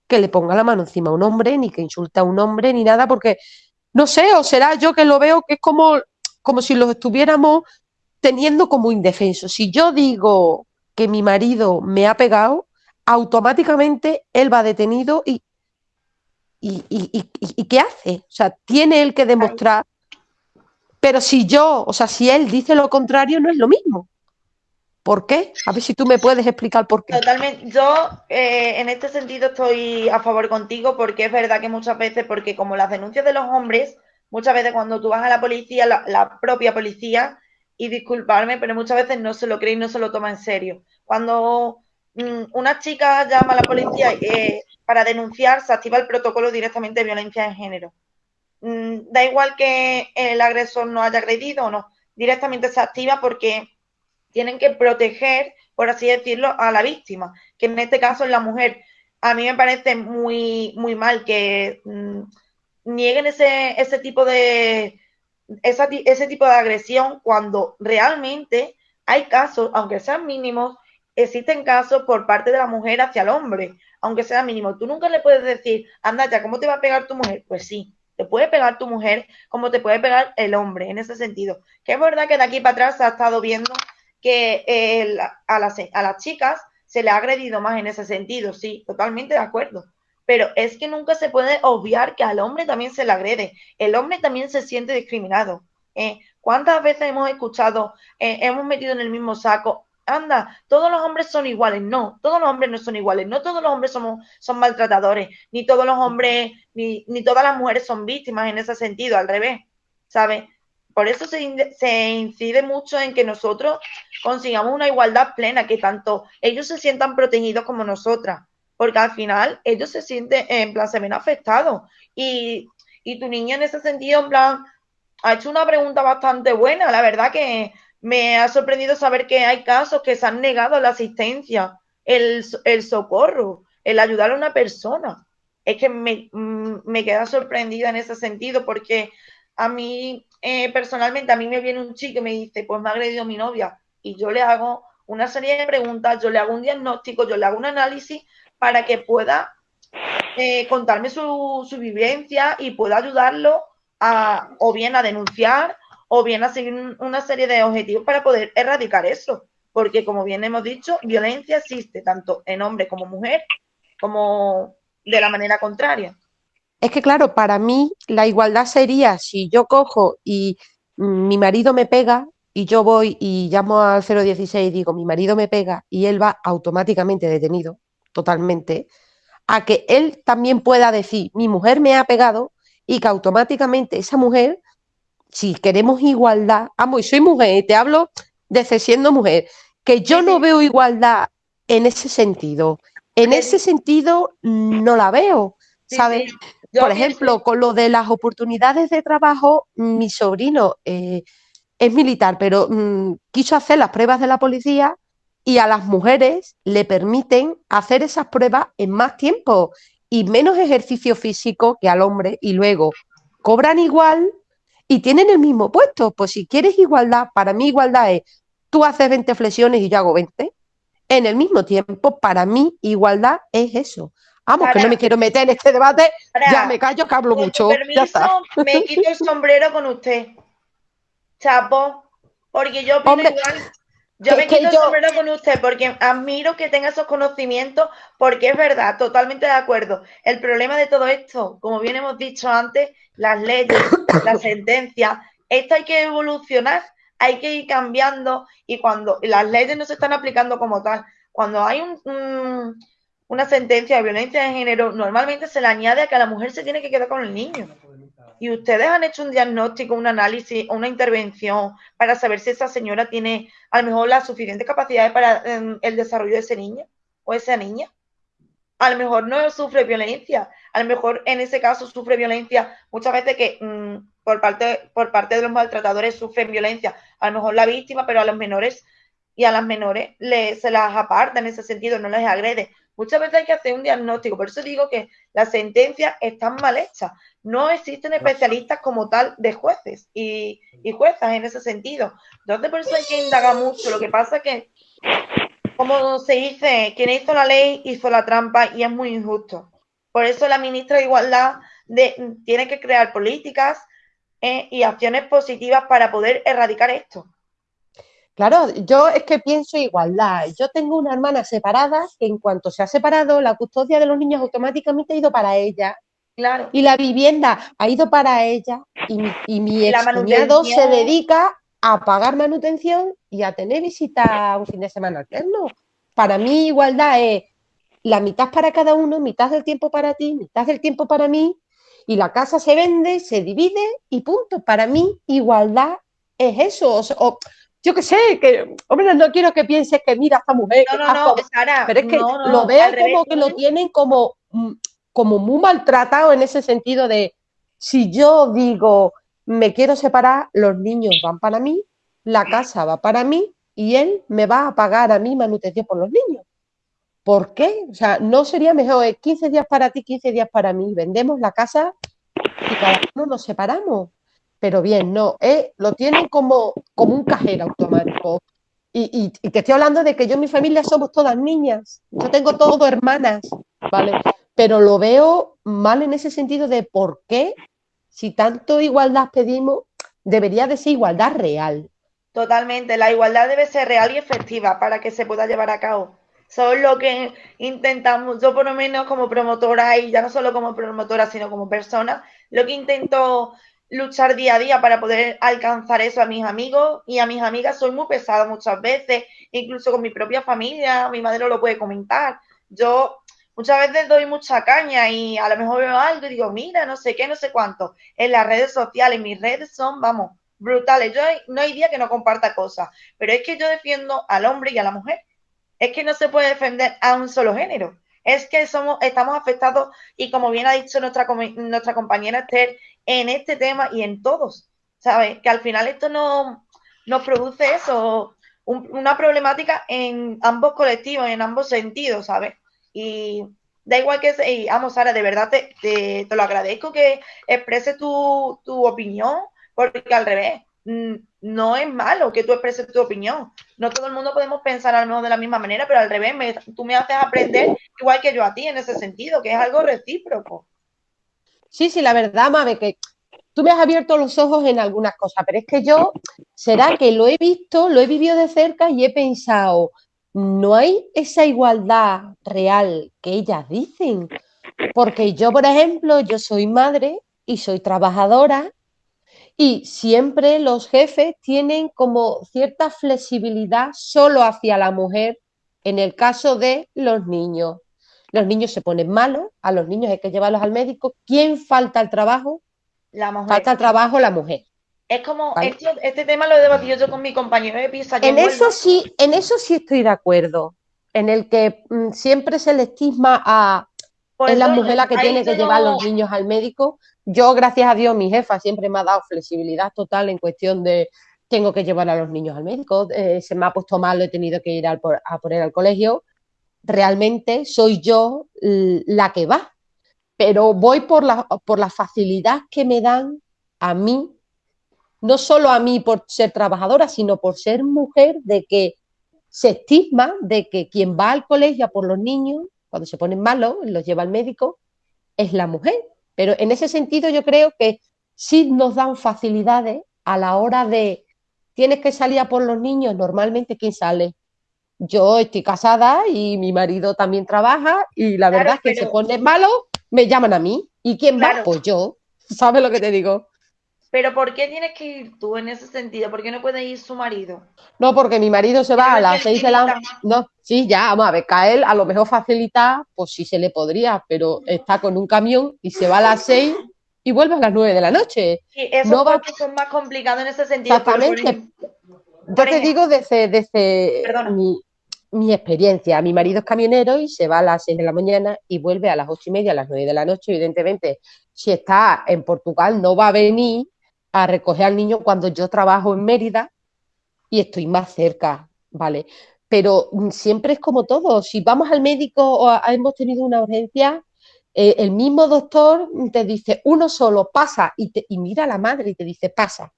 que le ponga la mano encima a un hombre, ni que insulte a un hombre, ni nada, porque no sé, o será yo que lo veo que es como, como si los estuviéramos teniendo como indefensos. Si yo digo que mi marido me ha pegado, automáticamente él va detenido y, y, y- y- y- ¿y qué hace? O sea, tiene él que demostrar, pero si yo, o sea, si él dice lo contrario, no es lo mismo. ¿Por qué? A ver si tú me puedes explicar por qué. Totalmente. Yo eh, en este sentido estoy a favor contigo porque es verdad que muchas veces, porque como las denuncias de los hombres, muchas veces cuando tú vas a la policía, la, propia policía, y disculparme, pero muchas veces no se lo cree y no se lo toma en serio. Cuando mm, una chica llama a la policía eh, para denunciar, se activa el protocolo directamente de violencia de género. Mm, da igual que el agresor no haya agredido o no, directamente se activa porque tienen que proteger, por así decirlo, a la víctima, que en este caso es la mujer. A mí me parece muy, muy mal que mm, nieguen ese, ese tipo de ese tipo de agresión cuando realmente hay casos, aunque sean mínimos, existen casos por parte de la mujer hacia el hombre, aunque sea mínimo. Tú nunca le puedes decir, anda ya, ¿cómo te va a pegar tu mujer? Pues sí, te puede pegar tu mujer como te puede pegar el hombre, en ese sentido. Que es verdad que de aquí para atrás se ha estado viendo que eh, la- a, las, a las chicas se le ha agredido más en ese sentido, sí, totalmente de acuerdo. Pero es que nunca se puede obviar que al hombre también se le agrede. El hombre también se siente discriminado. Eh, ¿Cuántas veces hemos escuchado, eh, hemos metido en el mismo saco? Anda, todos los hombres son iguales. No, todos los hombres no son iguales. No todos los hombres somos, son maltratadores. Ni todos los hombres, ni, ni todas las mujeres son víctimas en ese sentido, al revés. ¿Sabes? Por eso se, in- se incide mucho en que nosotros consigamos una igualdad plena, que tanto ellos se sientan protegidos como nosotras, porque al final ellos se sienten, en plan, se ven afectados. Y, y tu niña en ese sentido, en plan, ha hecho una pregunta bastante buena. La verdad que me ha sorprendido saber que hay casos que se han negado la asistencia, el, el socorro, el ayudar a una persona. Es que me, mm, me queda sorprendida en ese sentido porque a mí, eh, personalmente, a mí me viene un chico y me dice, pues me ha agredido mi novia. Y yo le hago una serie de preguntas, yo le hago un diagnóstico, yo le hago un análisis para que pueda eh, contarme su, su vivencia y pueda ayudarlo a, o bien a denunciar o bien a seguir un- una serie de objetivos para poder erradicar eso. Porque como bien hemos dicho, violencia existe tanto en hombre como mujer, como de la manera contraria. Es que, claro, para mí la igualdad sería si yo cojo y mi marido me pega y yo voy y llamo al 016 y digo, mi marido me pega y él va automáticamente detenido, totalmente, a que él también pueda decir, mi mujer me ha pegado y que automáticamente esa mujer, si queremos igualdad, amo, y soy mujer, te hablo desde siendo mujer, que yo no veo igualdad en ese sentido. En ese sentido no la veo, ¿sabes? Yo Por ejemplo, con lo de las oportunidades de trabajo, mi sobrino eh, es militar, pero mm, quiso hacer las pruebas de la policía y a las mujeres le permiten hacer esas pruebas en más tiempo y menos ejercicio físico que al hombre y luego cobran igual y tienen el mismo puesto. Pues si quieres igualdad, para mí igualdad es tú haces 20 flexiones y yo hago 20. En el mismo tiempo, para mí igualdad es eso. Vamos, que no me quiero meter en este debate, ya me callo que hablo con mucho. Su permiso, me quito el sombrero con usted. Chapo, porque yo opino Hombre, igual. Yo me quito el yo- sombrero con usted porque admiro que tenga esos conocimientos, porque es verdad, totalmente de acuerdo. El problema de todo esto, como bien hemos dicho antes, las leyes, las sentencias, esto hay que evolucionar, hay que ir cambiando y cuando las leyes no se están aplicando como tal, cuando hay un- un- una sentencia de violencia de género, normalmente se le añade a que la mujer se tiene que quedar con el niño. Y ustedes han hecho un diagnóstico, un análisis, una intervención para saber si esa señora tiene a lo mejor las suficientes capacidades para em, el desarrollo de ese niño o esa niña. A lo mejor no sufre violencia, a lo mejor en ese caso sufre violencia muchas veces que mm, por, parte, por parte de los maltratadores sufren violencia, a lo mejor la víctima, pero a los menores y a las menores le, se las aparta en ese sentido, no les agrede. Muchas veces hay que hacer un diagnóstico, por eso digo que las sentencias están mal hechas. No existen especialistas como tal de jueces y, y juezas en ese sentido. Entonces, por eso hay que indagar mucho. Lo que pasa es que, como se dice, quien hizo la ley hizo la trampa y es muy injusto. Por eso la ministra de Igualdad de- tiene que crear políticas eh, y acciones positivas para poder erradicar esto. Claro, yo es que pienso igualdad. Yo tengo una hermana separada que en cuanto se ha separado, la custodia de los niños automáticamente ha ido para ella. Claro. Y la vivienda ha ido para ella. Y mi, y mi La excuñado se dedica a pagar manutención y a tener visita un fin de semana alterno. Para mí igualdad es la mitad para cada uno, mitad del tiempo para ti, mitad del tiempo para mí. Y la casa se vende, se divide y punto. Para mí igualdad es eso. O- yo qué sé, que, hombre, no quiero que pienses que mira a esta mujer. No, no, no, Sara, pero es que no, lo veo revés, como que lo tienen como, mm, como muy maltratado en ese sentido de si yo digo me quiero separar, los niños van para mí, la casa va para mí y él me va a pagar a mí manutención por los niños. ¿Por qué? O sea, no sería mejor eh, 15 días para ti, 15 días para mí. Vendemos la casa y cada uno nos separamos. Pero bien, no, eh, lo tienen como, como un cajero automático. Y, y- te estoy hablando de que yo y mi familia somos todas niñas. Yo tengo todo hermanas, ¿vale? Pero lo veo mal en ese sentido de por qué, si tanto igualdad pedimos, debería de ser igualdad real. Totalmente, la igualdad debe ser real y efectiva para que se pueda llevar a cabo. Eso es lo que intentamos, yo por lo menos como promotora y ya no solo como promotora, sino como persona, lo que intento luchar día a día para poder alcanzar eso a mis amigos y a mis amigas. Soy muy pesada muchas veces, incluso con mi propia familia, mi madre lo puede comentar. Yo muchas veces doy mucha caña y a lo mejor veo algo y digo, mira, no sé qué, no sé cuánto. En las redes sociales, mis redes son, vamos, brutales. Yo no hay día que no comparta cosas, pero es que yo defiendo al hombre y a la mujer. Es que no se puede defender a un solo género. Es que somos, estamos afectados, y como bien ha dicho nuestra, nuestra compañera Esther, en este tema y en todos, ¿sabes? Que al final esto no, nos produce eso, un- una problemática en ambos colectivos, en ambos sentidos, ¿sabes? Y da igual que, se- y vamos, Sara, de verdad te, te, lo agradezco que expreses tu, tu opinión, porque al revés, no es malo que tú expreses tu opinión. No todo el mundo podemos pensar al menos de la misma manera, pero al revés, me- tú me haces aprender igual que yo a ti en ese sentido, que es algo recíproco. Sí, sí, la verdad, Mabe, que tú me has abierto los ojos en algunas cosas, pero es que yo, será que lo he visto, lo he vivido de cerca y he pensado, no hay esa igualdad real que ellas dicen. Porque yo, por ejemplo, yo soy madre y soy trabajadora y siempre los jefes tienen como cierta flexibilidad solo hacia la mujer en el caso de los niños. Los niños se ponen malos, a los niños hay que llevarlos al médico. ¿Quién falta al trabajo? La mujer. Falta al trabajo la mujer. Es como, Vale. esto- este tema lo he debatido yo con mi compañero de pieza. En vuelvo- eso sí, en eso sí estoy de acuerdo. En el que mm, siempre se le estigma a Por es la mujer la que tiene que llevar no- los niños al médico. Yo, gracias a Dios, mi jefa siempre me ha dado flexibilidad total en cuestión de tengo que llevar a los niños al médico, eh, se me ha puesto mal, lo he tenido que ir al por- a poner al colegio, realmente soy yo la que va, pero voy por la, por la facilidad que me dan a mí, no solo a mí por ser trabajadora, sino por ser mujer, de que se estigma de que quien va al colegio a por los niños, cuando se ponen malos, los lleva al médico, es la mujer. Pero en ese sentido yo creo que sí nos dan facilidades a la hora de, tienes que salir a por los niños, normalmente ¿quién sale? Yo estoy casada y mi marido también trabaja y la Claro, verdad es que pero- se pone malo, me llaman a mí. ¿Y quién va? Pues yo. ¿Sabes lo que te digo? Pero ¿por qué tienes que ir tú en ese sentido? ¿Por qué no puede ir su marido? No, porque mi marido se va a las seis de la... No, sí, ya, vamos a ver, a él a lo mejor facilita, pues sí se le podría, pero está con un camión y se va a las seis y vuelve a las nueve de la noche. Sí, esos No va- son más complicados en ese sentido. por Exactamente. ejemplo- Yo te digo desde, desde Perdona. mi, mi experiencia. Mi marido es camionero y se va a las seis de la mañana y vuelve a las ocho y media, a las nueve de la noche. Evidentemente, si está en Portugal, no va a venir a recoger al niño cuando yo trabajo en Mérida y estoy más cerca, ¿vale? Pero mm, siempre es como todo. Si vamos al médico o hemos tenido una urgencia, eh, el mismo doctor te dice uno solo, pasa, y, te, y mira a la madre y te dice pasa.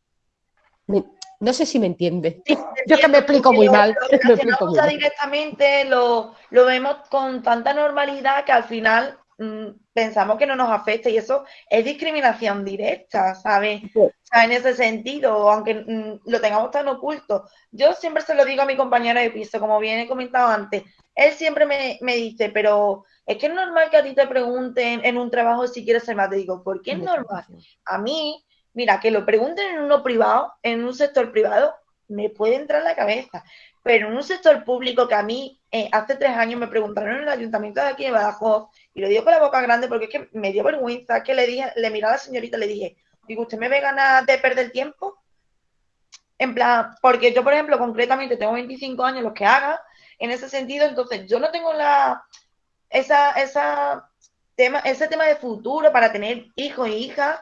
No sé si me entiende. Yo que me explico muy Lo- mal. Lo me explico relacionamos muy ya mal. directamente, lo, lo vemos con tanta normalidad que al final mm, pensamos que no nos afecta y eso es discriminación directa, ¿sabes? O sea, en ese sentido, aunque mm, lo tengamos tan oculto. Yo siempre se lo digo a mi compañero de piso, como bien he comentado antes, él siempre me, me dice, pero es que es normal que a ti te pregunten en un trabajo si quieres ser más. Te digo, ¿por qué es normal? A mí, mira, que lo pregunten en uno privado, en un sector privado, me puede entrar en la cabeza. Pero en un sector público que a mí eh, hace tres años me preguntaron en el ayuntamiento de aquí de Badajoz, y lo digo con la boca grande porque es que me dio vergüenza, que le dije, le miré a la señorita y le dije, digo, ¿usted me ve ganas de perder tiempo? En plan, porque yo, por ejemplo, concretamente tengo 25 años, los que haga, en ese sentido, entonces yo no tengo la esa, esa tema, ese tema de futuro para tener hijos e hijas.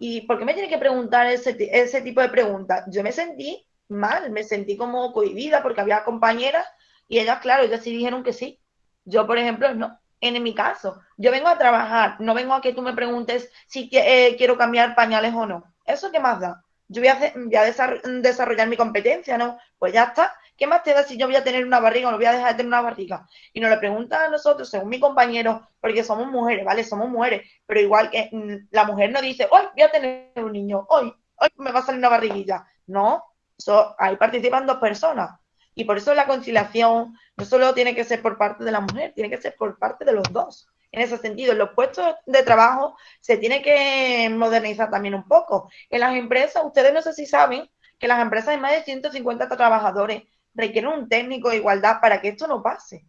¿Y por qué me tiene que preguntar ese, ese tipo de preguntas? Yo me sentí mal, me sentí como cohibida porque había compañeras y ellas, claro, ellas sí dijeron que sí. Yo, por ejemplo, no. En mi caso, yo vengo a trabajar, no vengo a que tú me preguntes si eh, quiero cambiar pañales o no. ¿Eso qué más da? Yo voy a, voy a desar- desarrollar mi competencia, ¿no? Pues ya está. ¿Qué más te da si yo voy a tener una barriga o no voy a dejar de tener una barriga? Y nos lo preguntan a nosotros, según mi compañero, porque somos mujeres, ¿vale? Somos mujeres, pero igual que mm, la mujer no dice, hoy voy a tener un niño, hoy, hoy me va a salir una barriguilla. No, eso, ahí participan dos personas. Y por eso la conciliación no solo tiene que ser por parte de la mujer, tiene que ser por parte de los dos. En ese sentido, en los puestos de trabajo se tiene que modernizar también un poco. En las empresas, ustedes no sé si saben que las empresas de más de 150 trabajadores requieren un técnico de igualdad para que esto no pase.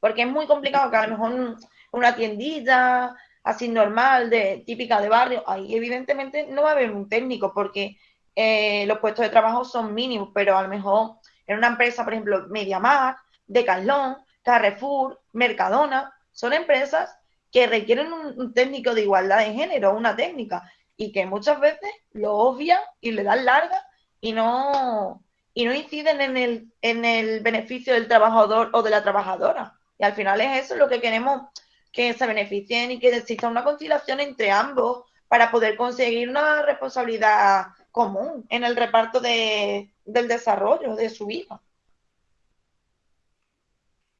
Porque es muy complicado que a lo mejor una tiendita así normal, de, típica de barrio, ahí evidentemente no va a haber un técnico porque eh, los puestos de trabajo son mínimos, pero a lo mejor en una empresa, por ejemplo, MediaMar, Decathlon, Carrefour, Mercadona, son empresas que requieren un, un técnico de igualdad de género, una técnica, y que muchas veces lo obvian y le dan larga y no, y no inciden en el, en el beneficio del trabajador o de la trabajadora. Y al final es eso lo que queremos, que se beneficien y que exista una conciliación entre ambos para poder conseguir una responsabilidad común en el reparto de, del desarrollo de su vida.